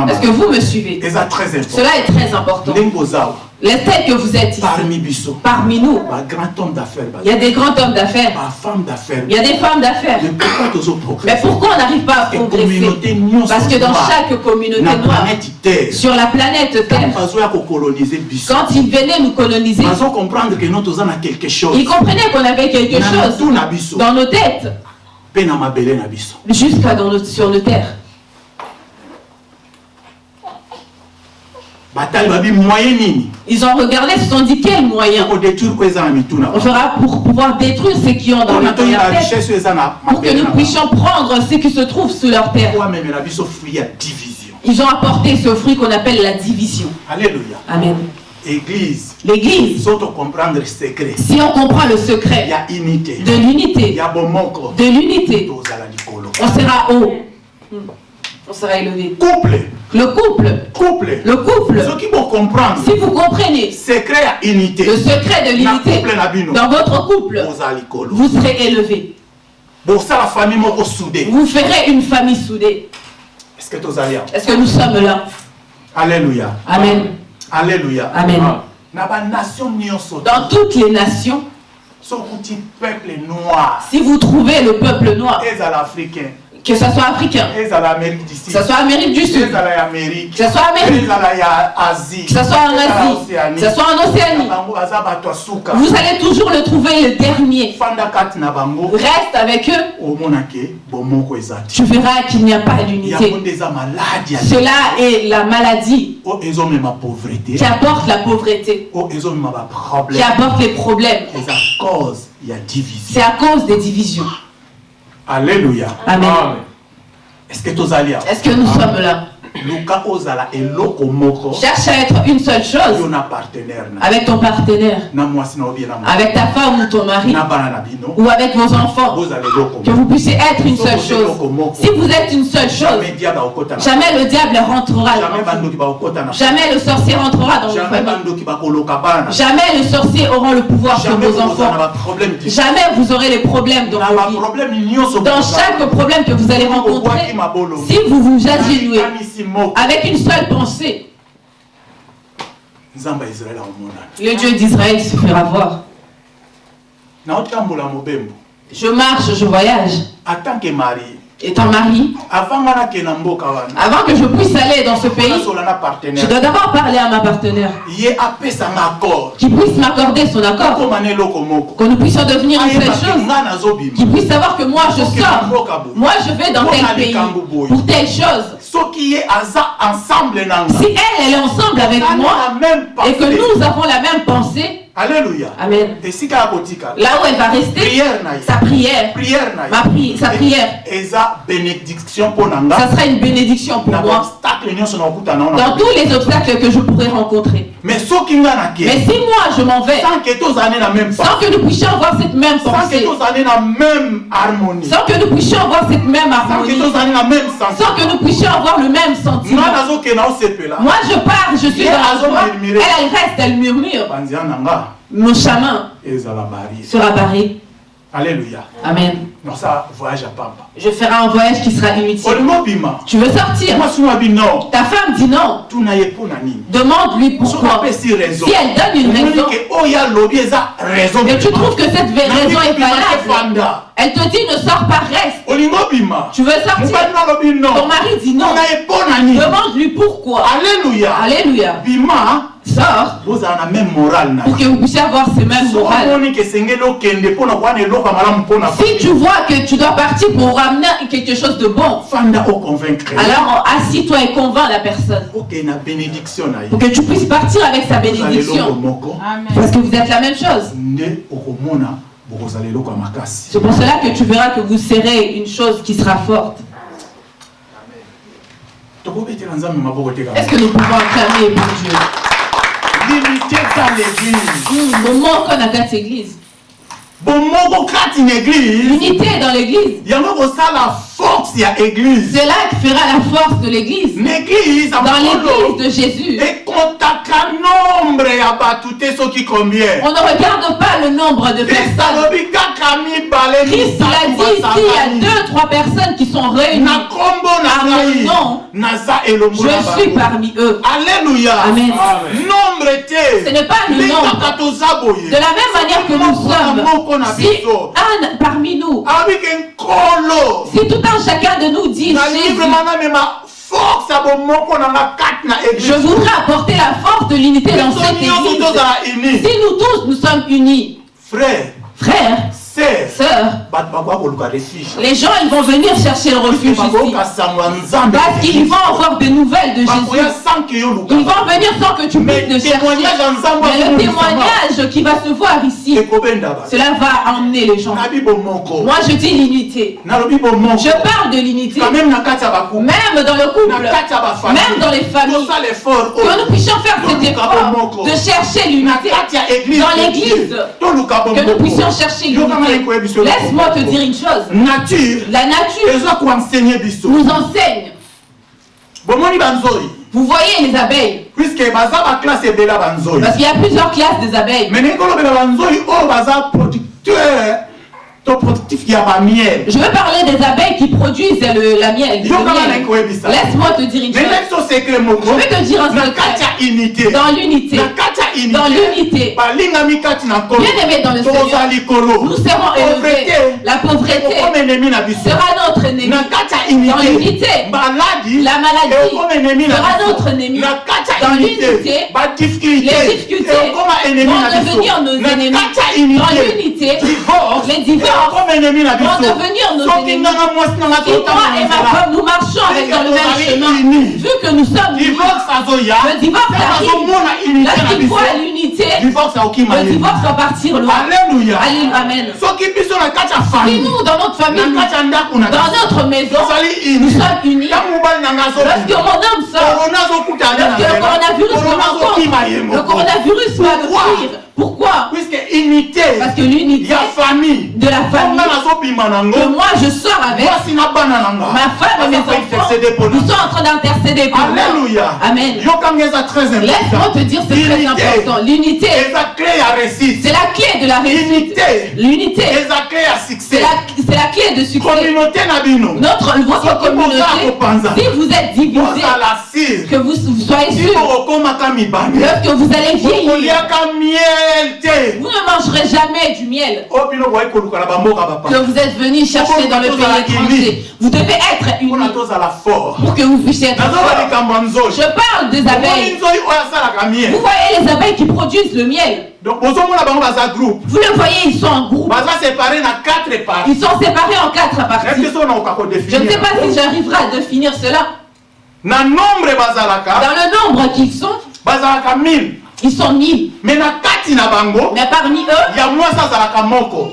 Est-ce que vous me suivez? Cela est très important. Les têtes que vous êtes ici, parmi parmi nous, il y a des grands hommes d'affaires, il y a des femmes d'affaires. mais pourquoi on n'arrive pas à progresser Parce que dans chaque communauté na noire, sur la planète Terre, quand ils venaient nous coloniser, ils comprenaient qu'on avait quelque chose dans nos têtes, jusqu'à sur nos terres. batali babi moyen nini Ils ont regardé, se sont dit quel moyen? On fera pour pouvoir détruire ce qui ont dans leur na pour que nous puissions prendre ce qui se trouve sous leur terre. Ils ont apporté ce fruit qu'on appelle la division. alléluia. Amen. église. L'église, so tocomprendre secret. Si on comprend le secret de l'unité, de l'unité, on sera haut. On sera élevé. couple. Le couple, couple. Le couple, soki bocomprendre si vous comprenez secret ya unité. le secret de l'unité dans votre couple, vous serez élevé. bosala famille moko soudé. Vous ferez une famille soudée. est-ce que tozali awa Est-ce que nous sommes là? Alléluia. Amen. alléluia. Amen. nyonso Dans toutes les nations, sokuti peuple noir. si vous trouvez le peuple noir, ezala africain que ce soit africain, que ce soit Amérique du Sud, que ce soit Amérique, que ce soit en Asie, que ce soit en Océanie, vous allez toujours le trouver le dernier. Reste avec eux, tu verras qu'il n'y a pas d'unité. Cela est la maladie pauvreté. qui apporte la pauvreté, ezomema qui apporte les problèmes. C'est à cause des divisions. Alléluia. Amen. est-ce que awa Est-ce que nous sommes là? Cherche à être une seule chose avec ton partenaire, avec ta femme ou ton mari, ou avec vos enfants. Que vous puissiez être une seule chose. Si vous êtes une seule chose, jamais le diable rentrera jamais dans vous. le sorcier rentrera dans vos familles. Jamais les sorciers auront le pouvoir sur vos enfants. Jamais vous aurez les problèmes dans vos vies. Dans chaque problème que vous allez rencontrer, si vous vous agenouillez avec une seule pensée, le Dieu d'Israël se fera voir. Je marche, je voyage. en tant que mari Étant mari, avant que je puisse aller dans ce pays, je dois d'abord parler à ma partenaire. Qui puisse m'accorder son accord, moko que nous puissions devenir une seule chose, qui puisse savoir que moi je sors, moi je vais dans tel pays pour telle chose. Si elle, elle est ensemble avec moi et que nous avons la même pensée, alléluia Amen. Là où elle va rester, prière sa prière, prière ma pri- sa prière, bénédiction mpo na ça sera une bénédiction pour moi dans tous les obstacles que je pourrais rencontrer. mais si moi je m'en vais, sans que nous puissions avoir cette même sans que pensée, sans que nous puissions avoir cette même sans que harmonie, sans que nous puissions avoir le même sentiment. Moi je pars, je suis dans la joie. Elle, elle reste, elle murmure. Mon chemin sera barré. alléluia Amen. Je ferai un voyage qui sera inutile. Tu veux sortir? Ta femme dit non. Demande-lui pourquoi. Si elle donne une raison et tu trouves que cette raison est valable, elle te dit ne sors pas, reste. Tu veux sortir? Ton mari dit non. Demande-lui pourquoi. alléluia Alléluia. Na pour que vous puissiez avoir ce même moral. Si tu vois que tu dois partir pour ramener quelque chose de bon, alors assis-toi et convainc la personne. Pour que tu puisses partir avec sa bénédiction. Parce que vous êtes la même chose. C'est pour cela que tu verras que vous serez une chose qui sera forte. Est-ce que nous pouvons acclamer pour Dieu? Limité dans l'église Hmm, Moment qu'on a quatre églises. bomoko kati na église L'unité dans l'église. yango kosala force ya église. C'est là que fera la force de l'église. na église ya Dans l'église de Jésus. ekontaka nombre ya bato te soki combien On ne regarde pas le nombre de personnes. alobi kaka mibale Christ l'a dit ici, il y a deux, trois personnes qui sont réunies. na kombo ngai naza elongo na Je suis parmi eux. alléluia. Amen. nombre te Ce n'est pas le nombre. kaka toza boye De la même manière que nous sommes, si un parmi nous, alobi ke nkolo si tout un chacun de nous dit na je voudrais apporter la force de l'unité dans cette église. Si nous tous nous sommes unis, frère. Frères, sœur sœurs, les gens ils vont venir chercher le refuge ici. Parce qu'ils vont avoir des nouvelles de Jésus. Ils vont venir sans que tu puisses le chercher. Mais le témoignage qui va se voir ici, cela va emmener les gens. Moi je dis l'unité. Je parle de l'unité. même dans le couple, même dans les familles, effort que nous puissions faire cet effort de chercher l'unité. Dans l'église, Que nous puissions chercher l'unité. Laisse-moi te dire une chose. nature. La nature nous enseigne. Vous voyez les abeilles, parce qu'il y a plusieurs classes des abeilles. Je veux parler des abeilles qui produisent le, la miel. miel. Laisse-moi te dire une chose. Je vais te dire un secret. Dans l'unité, dans unité. L'unité, nkolo bien aimé dans le Seigneur, nous serons élevés. La pauvreté sera notre ennemi. Dans unité. L'unité, La maladie sera notre ennemi. Dans unité. l'unité, badifficulté les difficultés. Vont devenir nos ennemis. Dans unité. L'unité, les divorces ekoma enemi na biso soki nganga mwasi nanga Si moi et ma totambola femme nous marchons avec dans le même chemin, vu que nous sommes unis, divorce azoya le divorce azomona unité na Lorsqu'il biso voit l'unité, divorce aokima le divorce va partir loin. alléluia. Alléluia, Amen. soki biso na kati ya Si famille. Nous, dans notre famille, na nous- kati ya ndako na dans notre maison, nous sommes unis, ntango mobali nanga lorsque azobima mon homme sort, korona azokuta lorsque le coronavirus le coronavirus va le. Pourquoi puisque unité Parce que l'unité famille. de la famille que moi je sors avec, ma femme et mes enfants, nous sommes en train d'intercéder pour moi. alléluia. Amen. Laisse-moi te dire, c'est très important. L'unité, c'est la clé de la réussite. unité. L'unité, c'est succès. La, c'est la clé de succès. Notre, votre communauté, si vous êtes divisé, que vous, soyez sûr, lorsque vous allez vieillir, vous ne mangerez jamais du miel. Bamboka que vous êtes venu chercher dans le pays étranger. Vous devez être unis fort pour que vous puissiez être nzoi Je parle des abeilles. Vous voyez les abeilles qui produisent le miel. donc Vous le voyez, ils sont en groupe. parties. Ils sont séparés en quatre parties. Je ne sais pas si j'arriverai à définir cela. Dans le nombre qu'ils sont, bazalaka 1000 ils sont bango Mais parmi eux,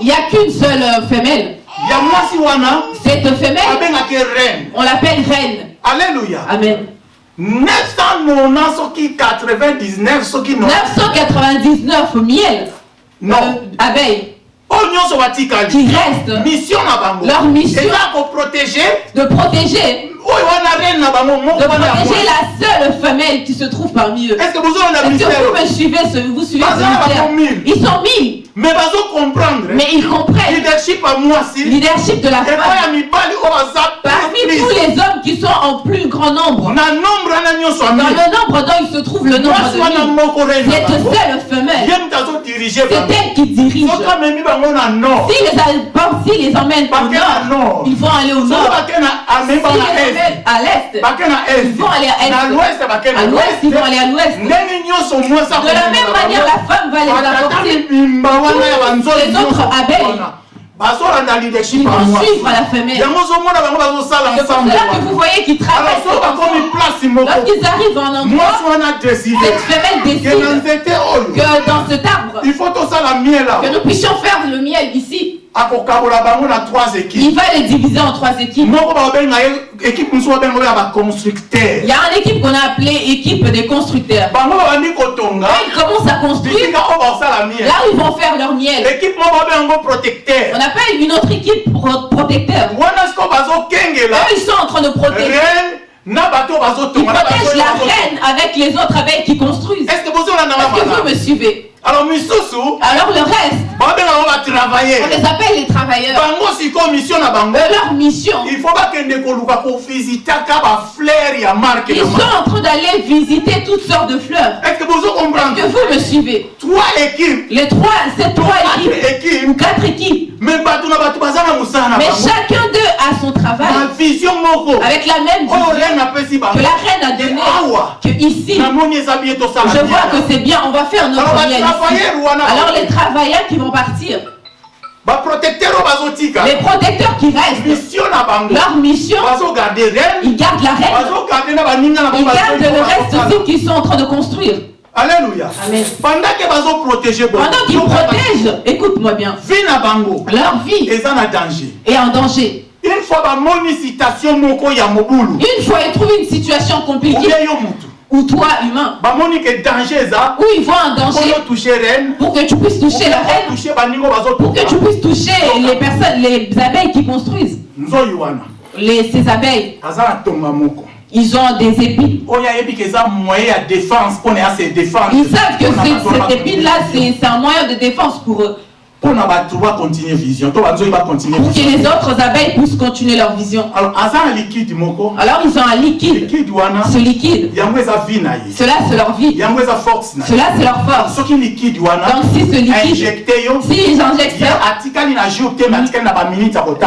il n'y a qu'une seule euh, femelle. ya mwasi wana Cette femelle, abengaki reine. on l'appelle reine. alleluya Amen. 990 soki 99 soki no 999 miel. Non. Euh, abeilles qui restent mission Leur mission. eza koprotege de protéger, na bango de protéger la seule femelle qui se trouve parmi eux. que Est-ce que mystère vous me suivez, vous suivez ce. Ils sont mille, mais ils comprennent. Leadership ya mwasi leadership de la femme. baza Parmi tous les hommes qui sont en plus grand nombre, dans le nombre dont il se trouve le nombre de cette seule femelle, c'est elle qui dirige. Si les, si les emmènent au nord, ils vont aller au nord. Si les à l'est. Ils vont aller à est. na l'ouest À l'ouest, ils vont aller à l'ouest. De la même manière, la femme va les apporter. Les autres abeilles. wana bazolanda leadership Ils vont suivre la femelle. yango ozomona bango bazosala C'est pour que vous voyez qu'ils travaillent. place Lorsqu'ils arrivent en endroit, wana cette femelle décide nzete oyo que dans cet arbre, il faut tosala miel que awa Il va les diviser en trois équipes. Il y a une équipe qu'on a appelée équipe des constructeurs. ils commencent à construire, là où ils vont faire leur miel. On appelle une autre équipe pro- protecteur. Eux, ils sont en train de protéger. Ils protègent la reine avec les autres abeilles qui construisent. Est-ce que vous me suivez? Alors le reste, on les appelle les travailleurs. bango sikoyo mission na bango Eux, leur mission, il faut bakende koluka kovisitaka bafleur ya marke ils sont en train d'aller visiter toutes sortes de fleurs. est ce que bozo comprendre Que vous me suivez. Trois équipes. Les trois, ces trois équipes, quatre équipes. ou quatre équipes, me bato na bato baza na mosala na mais chacun d'eux a son travail. Vision moko. Avec la même oyo vision. reine apesi bango que la reine a donné. awa. Que ici, namoni je vois que c'est bien, on va faire notre wana Alors les travailleurs qui vont partir, les protecteurs qui restent, leur mission, ils gardent la reine, ils gardent le reste aussi qu'ils sont en train de construire. alléluia. Amen. pendant ke bazoprotege Pendant qu'ils protègent, écoute-moi bien, vie na bango. Leur vie est en danger. une fois ils trouvent une situation compliquée, ou toi humain, où ils voient un danger pour que tu puisses toucher la reine, pour que tu puisses toucher les personnes, les abeilles qui construisent. Les, ces abeilles, ils ont des épines. Ils savent que cette épine-là, c'est un moyen de défense pour eux. Vision Pour que les autres abeilles puissent continuer leur vision. alors aza na liquide moko Alors ils ont un liquide. Ce liquide, cela c'est leur vie. Cela c'est leur force. Donc si ce liquide, injecte yo si ils injectent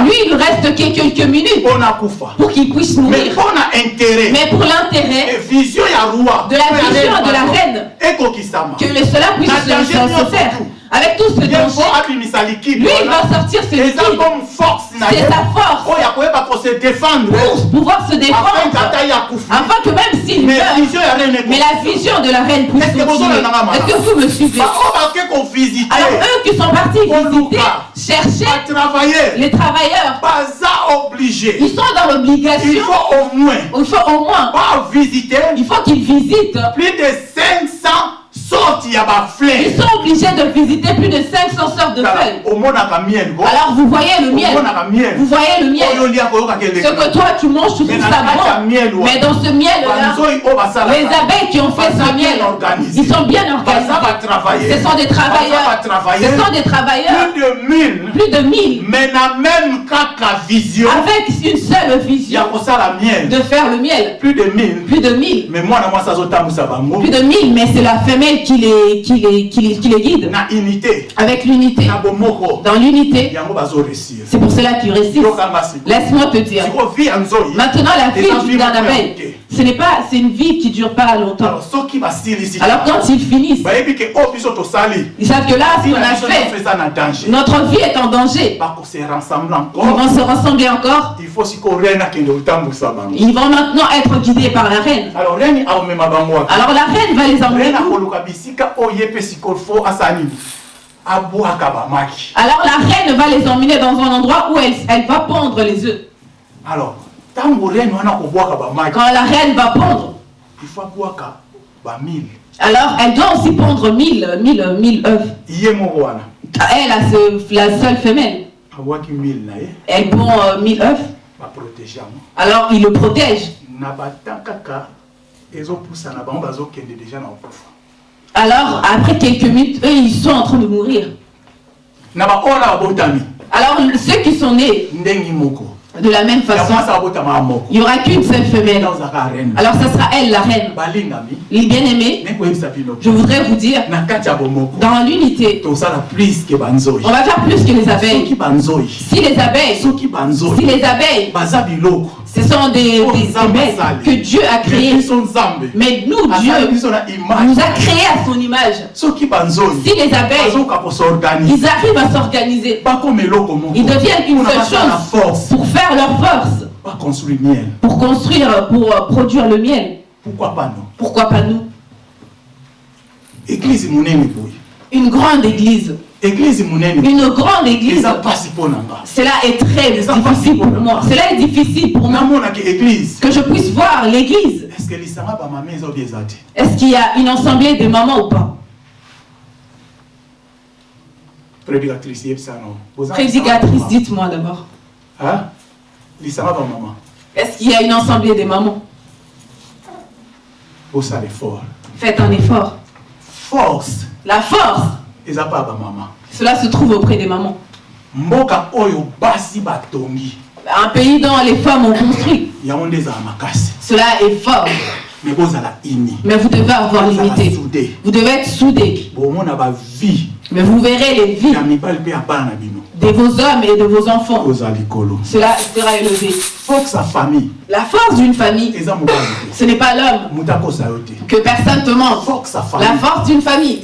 lui il reste que quelques minutes pour qu'il puisse mais mourir. Mais pour l'intérêt de la vision de la reine, que cela puisse se, faire. Avec tout ce danger, lui il va sortir ce eza liquide comme force na C'est sa force. oyo akoyeba kose défendre pour pouvoir se défendre. Afin que même s'il mais meurt, la vision de la reine Est-ce que vous me suivez Alors eux qui sont partis visiter, chercher les travailleurs, ils sont dans il l'obligation, faut au moins. Il faut au moins, bavisite il faut qu'ils visitent. plus de 500 sortes ya Ils sont obligés de visiter plus de 500 sortes de feuilles. Alors vous voyez le miel, vous voyez le miel. Ce que toi tu manges, tu trouves ça bon. Mais dans ce miel-là, les abeilles qui ont fait ce miel, ils sont bien organisés. Ce sont des travailleurs. Ce sont des travailleurs, plus de 1000 plus de 1000, mais na même vision avec une seule vision de faire le miel. plus de 1000 Plus de 1000. mais bango Plus de 1000, mais c'est la femelle qui les, qui les, qui les, qui les guide. Avec l'unité. Dans l'unité, c'est pour cela qu'ils réussissent. Laisse-moi te dire. Maintenant, la Et la vie ne ce n'est pas, c'est une vie qui dure pas longtemps. alors soki basilisi Alors quand ils finissent, ils savent que là, ce qu'on a fait, notre vie est en danger. Ils vont se rassembler encore. Ils vont maintenant être guidés par la reine. alors la reine va les emmener où Alors la reine va les emmener dans un endroit où elle, elle va pondre les œufs. alors Quand la reine va pondre, alors elle doit aussi pondre 1000, 1000, 1000 œufs. Elle, a ce- la seule femelle, elle pond euh, 1000 œufs. Alors il le protège. Alors après quelques minutes, eux ils sont en train de mourir. Alors ceux qui sont nés De la même façon, il n'y aura qu'une seule femelle. Alors ce sera elle, la reine. Les bien-aimés, je voudrais vous dire, dans l'unité, on va faire plus que les abeilles. Si les abeilles, si les abeilles, ce sont des, des, des bêtes que Dieu a créées. Mais nous, Dieu nous a créés à son image. Si les abeilles, ils arrivent à s'organiser, ils deviennent une seule chose force. pour faire leur force, baconstruire miel. pour construire, pour euh, produire le miel. pourquoi pas non Pourquoi pas nous? Église Une grande église. église Une grande église. Cela est très difficile pour moi. Cela est difficile pour moi. Que je puisse voir l'église. Est-ce qu'il y a une assemblée de mamans ou pas? Prédicatrice yebisano Prédicatrice, lisanga bamama Est-ce qu'il y a une assemblée de mamans? Osala effort Faites un effort. force. La force, bamama cela se trouve auprès des mamans. mboka oyo basi batongi. Un pays dont les femmes ont construit. makasi. Cela est fort. bozala ini. Mais vous devez avoir sude Vous devez être soudés. bomona bavie Mais vous verrez les vies bino de vos hommes et de vos enfants. Cela sera élevé. famille La force d'une famille, ce n'est pas l'homme. Que personne te mente. La force d'une famille,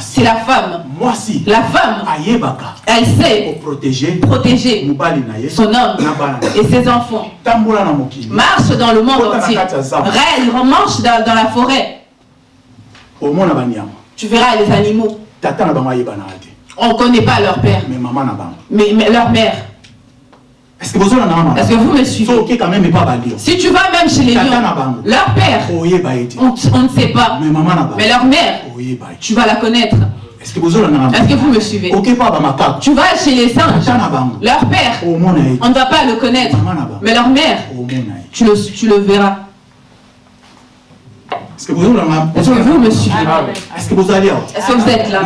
c'est la femme. La femme, ayebaka elle sait protéger son homme et ses enfants. Marche dans le monde entier. Rêve, marche dans, dans la forêt. Tu verras les animaux. Tata On ne connaît pas leur père, mais mama na bango. Mais, mais leur mère. est ce que bozolanda mama Est-ce que vous me suivez? Quand même epa balio Si tu vas même chez les lions, leur père, on, on ne sait pas. mais mama na bango. Mais leur mère, tu vas la connaître. est ce que bozolanda mama Est-ce que vous me suivez? Oke pa bamakako Tu vas chez les singes, leur père, on ne va pas le connaître. Mais leur mère, tu le, tu le verras. Que Est-ce que vous me suivez est ce que bozali awa Est-ce que vous êtes là?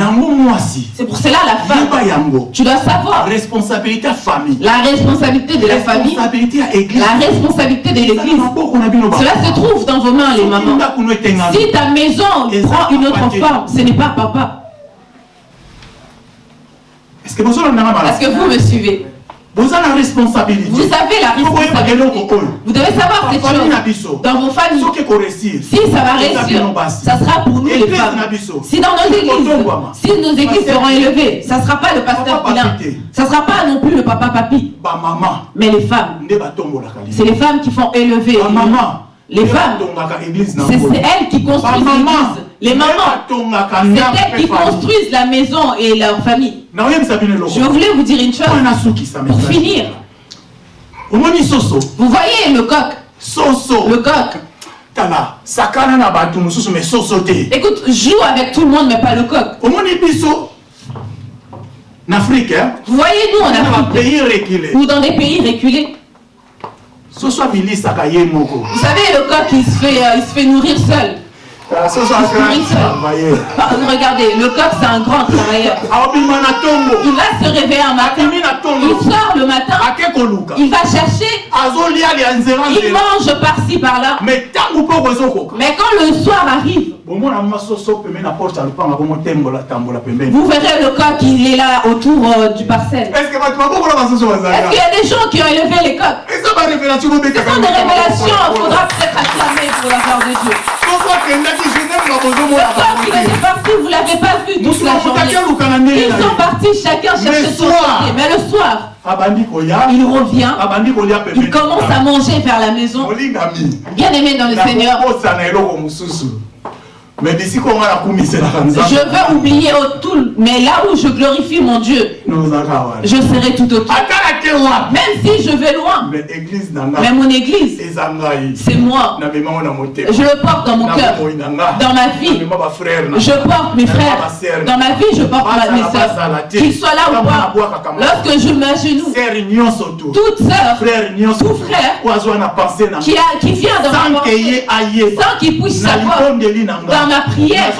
C'est pour cela la femme, tu dois savoir. Responsabilité famille. La responsabilité de la famille, la responsabilité de l'église. Cela se trouve dans vos mains, les mamans. Si ta maison prend une autre forme, ce n'est pas papa. Est-ce que vous me suivez? Responsabilité. Vous avez la Faut koyeba responsabilité. eloko oyo Vous devez savoir cette chose. Dans vos familles, si ça va réussir, ça sera pour nous les femmes. Si dans nos églises, si nos églises seront élevées, ça ne sera pas le pasteur papi Ça ne sera pas non plus le papa papi, mais les femmes. C'est les femmes qui font élever. bamama Les femmes. C'est elles qui construisent l'église. Les mamans, c'est elles qui construisent la maison et leur famille. Je voulais vous dire une chose. Pour finir, vous voyez le coq, le coq. Écoute, joue avec tout le monde, mais pas le coq. afrique hein, Vous voyez, nous, en Afrique, ou dans des pays reculés, soso abilisaka ye moko vous savez, le coq, il se fait, euh, il se fait nourrir seul. Oui, seul. Ah, Regardez, le coq, c'est un grand travailleur. ntongo Il va se réveiller un matin, il sort le matin, il va chercher, il mange par-ci, par-là. Mais quand le soir arrive, vous verrez le coq, il est là autour euh, du parcelle. est Est-ce qu'il y a des gens qui ont élevé les coqs? Ce sont des révélations, il faudra peut-être acclamer pour la gloire de Dieu. Le coq, il était parti, vous ne l'avez pas vu toute la journée. Ils sont partis chacun chercher Le son soir. côté. Mais le soir, il revient, il commence à manger vers la maison. Bien aimé dans le Seigneur, mosusu me bisika onga nakumiselaka je veux oublier tout, mais là où je glorifie mon Dieu, je serai tout autour. Même si je vais loin, mais mon église, c'est moi. Je le porte dans mon cœur, dans ma vie. Je porte mes frères. Dans ma vie, je porte mes soeurs. Qu'ils soient là ou pas. Lorsque je m'agenouille, toute sœur Tout frère. qui, a, qui vient dans ma pensée, sans qu'il puisse savoir, dans ma prière,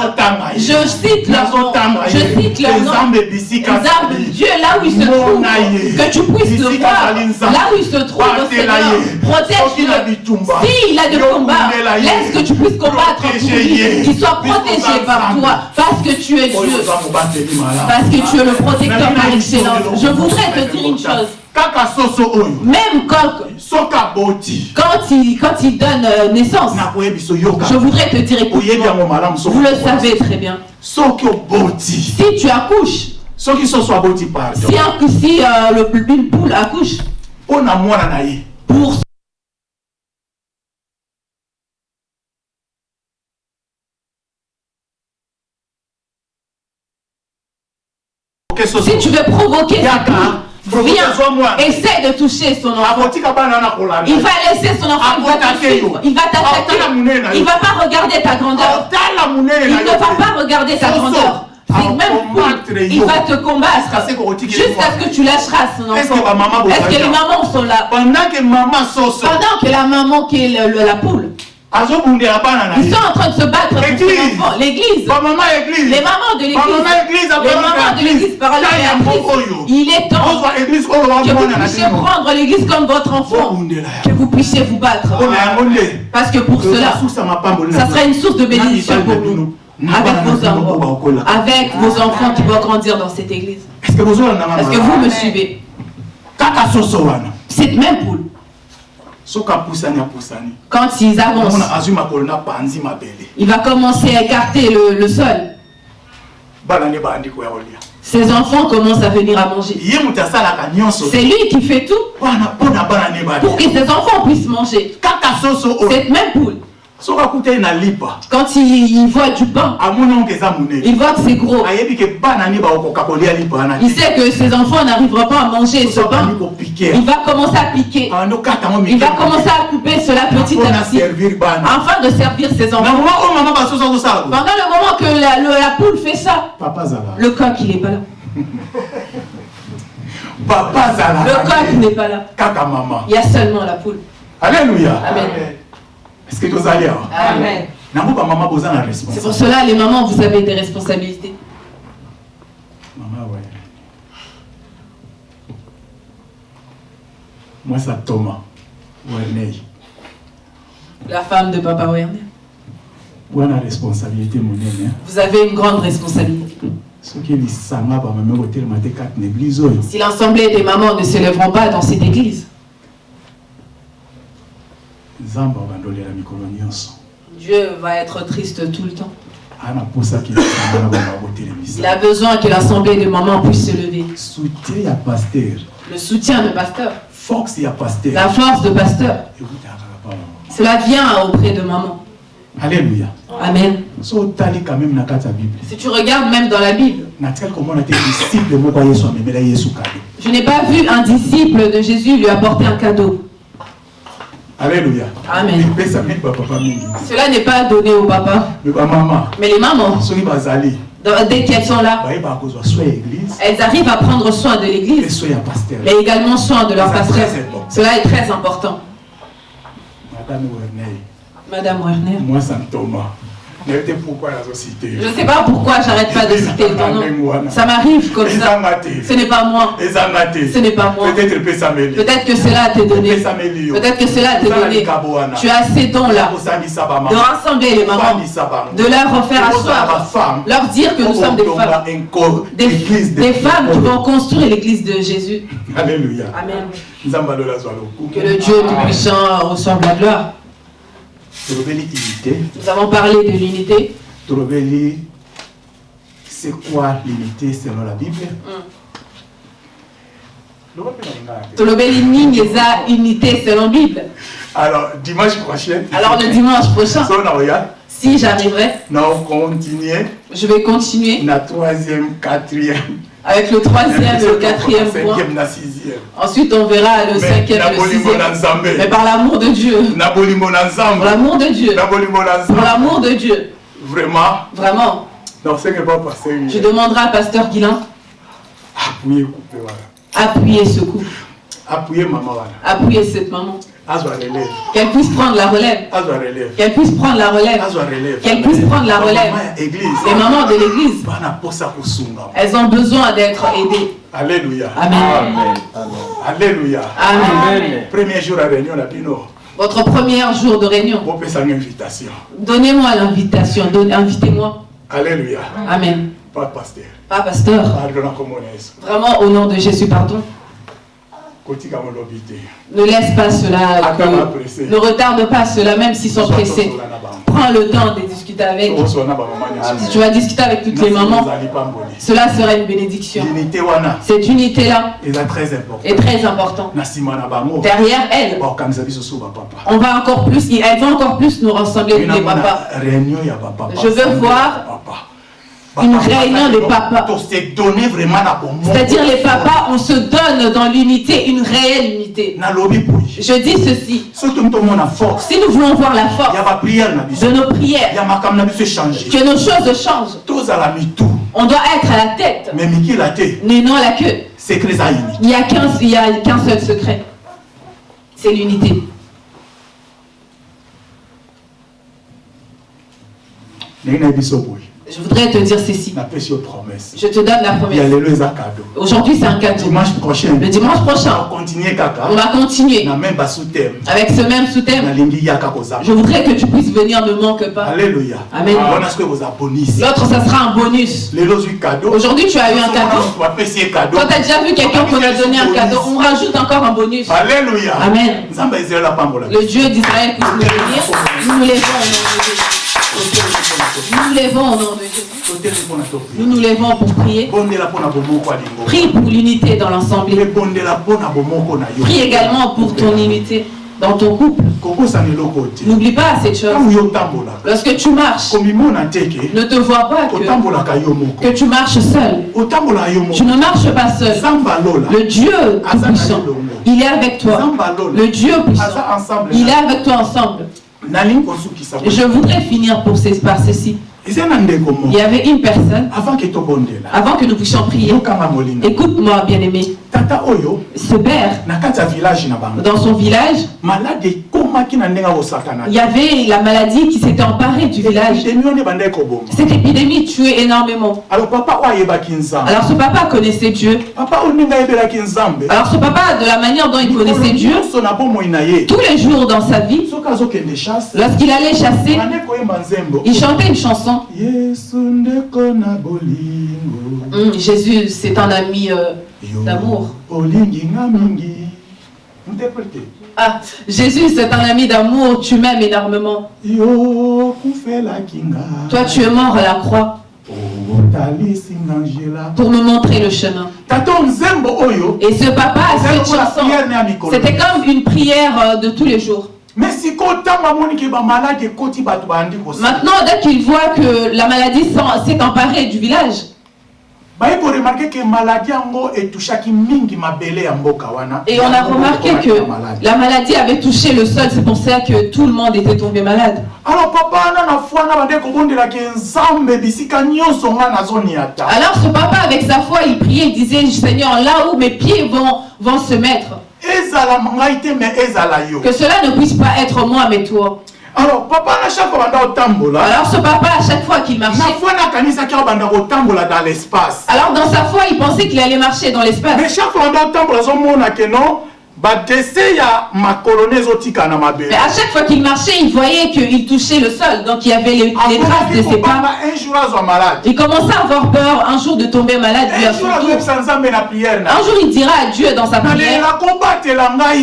je cite leur nom. Je cite leur nom. nzambe bisika Nzambe, azali. Dieu là où il se trouve, Mona ye. que tu puisses voir là où il se trouve. Protège-le. S'il a de combat, laisse que tu puisses combattre pour lui. Qu'il soit protégé par toi. Parce que tu es Dieu. Parce que tu es le protecteur par excellence. Je voudrais te dire une chose. Même quand, quand, il, quand il donne euh, naissance, je voudrais te dire, écoute vous le savez très bien. Si tu accouches, si, un, si euh, le, une poule accouche, pour si tu veux provoquer Viens, essaie de toucher son enfant. Il va laisser son enfant, il va t'attaquer. Il. Il va pas regarder ta grandeur. Il ne va pas regarder ta grandeur. Même il va te combattre jusqu'à ce que tu lâcheras son enfant. Est-ce que les mamans sont là? Pendant que la maman qui est la poule. Ils sont en train de se battre pour enfants. L'église. Les mamans de l'église. Les mamans de l'église par Il est temps que vous puissiez prendre l'église comme votre enfant. Que vous puissiez vous battre. Parce que pour cela, ça sera une source de bénédiction pour nous. Avec vos enfants. Avec vos enfants qui vont grandir dans cette église. Est-ce que vous me suivez? Cette même poule. Quand ils avancent, il va commencer à écarter le, le sol. Ses enfants commencent à venir à manger. C'est lui qui fait tout pour que ses enfants puissent manger. Cette même poule. Quand il, voit du pain, il voit que c'est gros. Il sait que ses enfants n'arriveront pas à manger ce pain. Il va commencer à piquer. Il va commencer à couper cela petit à petit. Afin de servir ses enfants. Pendant le moment que la, poule fait ça, le coq il n'est pas là. Le coq n'est pas là. Il y a seulement la poule. Alléluia. Amen. Est-ce que tu allez Amen. C'est pour cela, les mamans, vous avez des responsabilités. Maman, ouais. Moi, c'est Thomas. Werner. La femme de Papa Werner. responsabilité, mon Vous avez une grande responsabilité. Si l'assemblée des mamans ne se lèveront pas dans cette église, Dieu va être triste tout le temps. Il a besoin que l'assemblée de mamans puisse se lever. Le soutien de pasteur. La force de pasteur. Cela vient auprès de maman. Alléluia. Amen. Si tu regardes même dans la Bible, je n'ai pas vu un disciple de Jésus lui apporter un cadeau. Alléluia. Amen. Cela n'est pas donné au papa. Mais les mamans, dès qu'elles sont là, elles arrivent à prendre soin de l'église, mais également soin de leur pasteur. Cela est très important. Madame Werner. Moi, ça Thomas. Je ne sais pas pourquoi j'arrête pas de citer ton nom. Ça m'arrive comme ça. Ce n'est pas moi. Ce n'est pas moi. Peut-être que cela t'a donné. Peut-être que cela t'a donné. Tu as ces dons-là de rassembler les mamans, de leur refaire asseoir, leur dire que nous sommes des femmes. Des, des femmes qui vont construire l'église de Jésus. Alléluia. Amen. Que le Dieu Tout-Puissant reçoive la gloire. Nous avons parlé de l'unité. C'est quoi l'unité selon la Bible unité selon la Bible. Alors, dimanche prochain. Alors, le dimanche prochain. Si j'arriverai. Je vais continuer. La troisième, quatrième avec le troisième et le quatrième point. Ensuite, on verra le cinquième et le sixième. Mais par l'amour de Dieu. Pour l'amour de Dieu. Pour l'amour de Dieu. Vraiment? Vraiment. Je demanderai à Pasteur Guilain. Appuyer ce couple. Maman. Appuyer cette maman. Qu'elle puisse prendre la relève, qu'elle puisse prendre la relève, qu'elle puisse prendre la relève. Les mamans de l'église, elles ont besoin d'être aidées. alléluia. Amen. alléluia. Amen. premier jour à réunion bino. Votre premier jour de réunion, donnez-moi l'invitation, invitez-moi. alléluia. Amen. pas pasteur. Pas pasteur. Vraiment, au nom de Jésus, pardon. Ne laisse pas cela, que- ne retarde pas cela, même s'ils sont pressés. Prends le temps de discuter avec. Si tu vas discuter avec toutes les mamans, cela sera une bénédiction. Cette unité-là est très importante. Derrière elle, bapapa on va encore plus, elles vont encore plus nous rassembler, nous les papas. Je veux voir. Une réunion des papas. C'est-à-dire les papas, on se donne dans l'unité, une réelle unité. Je dis ceci, si nous voulons voir la force de nos prières, que nos choses changent, on doit être à la tête, mais non la queue. Il n'y qu'un a qu'un seul secret. C'est l'unité. Je voudrais te dire ceci. promesse Je te donne la promesse. Aujourd'hui, c'est un cadeau. dimanche prochain Le dimanche prochain, on va continuer avec ce même sous-thème. Je voudrais que tu puisses venir, ne manque pas. alléluia Amen. L'autre, ça sera un bonus. Aujourd'hui, tu as eu un cadeau. Quand tu as déjà vu quelqu'un qu'on a donné un cadeau, on rajoute encore un bonus. alléluia Amen. Le Dieu d'Israël que nous bénir, nous nous levons au nom de Jésus. Nous nous levons au nom de mpona Nous nous levons pour prier. Prie pour l'unité dans yo Prie également pour ton unité dans ton couple. N'oublie pas cette chose. Lorsque tu marches, ne te vois pas que, tu marches seul. Tu ne marches pas seul. Le Dieu tout-puissant, il est avec toi. Le Dieu puissant, il est avec toi ensemble. Je voudrais finir pour ces, par ceci. Il y avait une personne, avant que nous puissions prier, écoute-moi bien aimé, tata oyo ce père, dans son village, maladi il y avait la maladie qui s'était emparée du village. Cette épidémie tuait énormément. alors ce papa connaissait Dieu. Alors ce papa, de la manière dont il connaissait Dieu, tous les jours dans sa vie, lorsqu'il allait chasser, il chantait une chanson. Hum, Jésus, c'est un ami euh, d'amour. Ah, Jésus, c'est un ami d'amour, tu m'aimes énormément. Toi, tu es mort à la croix nzela pour me montrer le chemin. oyo Et ce papa, cette chanson, c'était comme une prière euh, de tous les jours. Maintenant, dès qu'il voit que la maladie s'est emparée du village, baye koremarke ke maladi yango etushaki mingi mabele ya mboka wana. Et on a remarqué que na la maladie avait touché le sol, c'est pour ça que tout le monde était tombé malade. alors papa wana na foi na bande kobondelaki nzambe bisika nyonso nga nazonia ta. Alors ce papa, avec sa foi, il priait, il disait, Seigneur, là où mes pieds vont, vont se mettre, ezala ngai te me ezala yo. Que cela ne puisse pas être moi, mais toi. Alors papa na chaque fois banda kotambola Alors ce papa, à chaque fois qu'il na marchait, foi kotambola dans l'espace alors dans sa foi, il pensait qu'il allait marcher dans mais l'espace. chaque fois banda kotambola azomona ke no badese ya makolo ne ezotika na mabele Mais à chaque fois qu'il marchait, il voyait qu'il touchait le sol, donc il y avait les, les traces de ses pas. un jour azwa malade Il commençait à avoir peur. Un jour de tomber malade lui à un son jour tour. Un il dira à Dieu dans sa prière,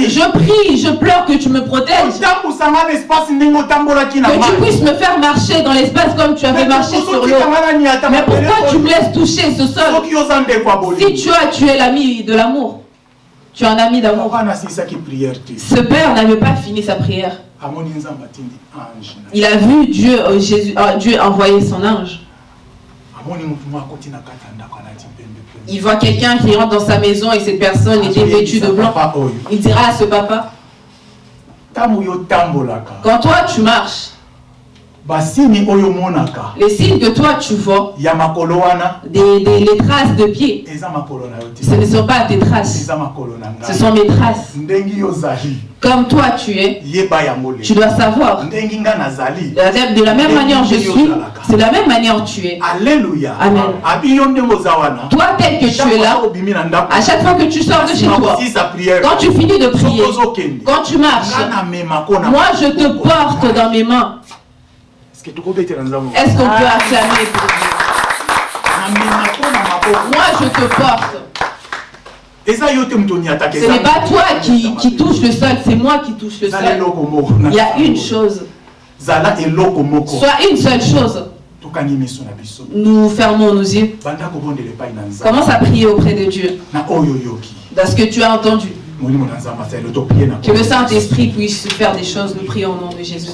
je prie, je pleure que tu me protèges, que tu puisses me faire marcher dans l'espace comme tu avais marché sur l'eau. Mais pourquoi tu me laisses toucher ce sol Si tu as, tu es l'ami de l'amour. Tu es un ami d'amour. Ce père n'avait pas fini sa prière. Il a vu Dieu, euh, Jésus, euh, Dieu envoyer son ange. Il voit quelqu'un qui rentre dans sa maison et cette personne était vêtue de blanc. Il dira à ce papa, quand toi tu marches, basini oyo omonaka Les signes que toi tu vois, ya makolo wana. Des, des- les traces de pieds, eza makolo na yo te. Ce ne sont pas tes traces, eza makolo na ce sont mes traces. Comme toi tu es, yeba yango tu dois savoir. ndenge nga nazali. De la, même manière je suis, c'est de la même manière tu es. alleluya Amen. abi yo ndenge oza wana. Toi tel que tu es là, obimi na ndako à chaque fois que tu sors de chez toi, quand tu finis de prier, quand tu marches, moi je te porte dans mes mains. Est-ce qu'on peut acclamer pour Dieu? Moi je te porte. Ce n'est pas toi qui, qui touche le sol, c'est moi qui touche le sol. Il y a une chose, soit une seule chose. Nous fermons nos yeux. Commence à prier auprès de Dieu. Dans ce que tu as entendu. Que le Saint-Esprit puisse faire des choses. Nous prions au nom de Jésus.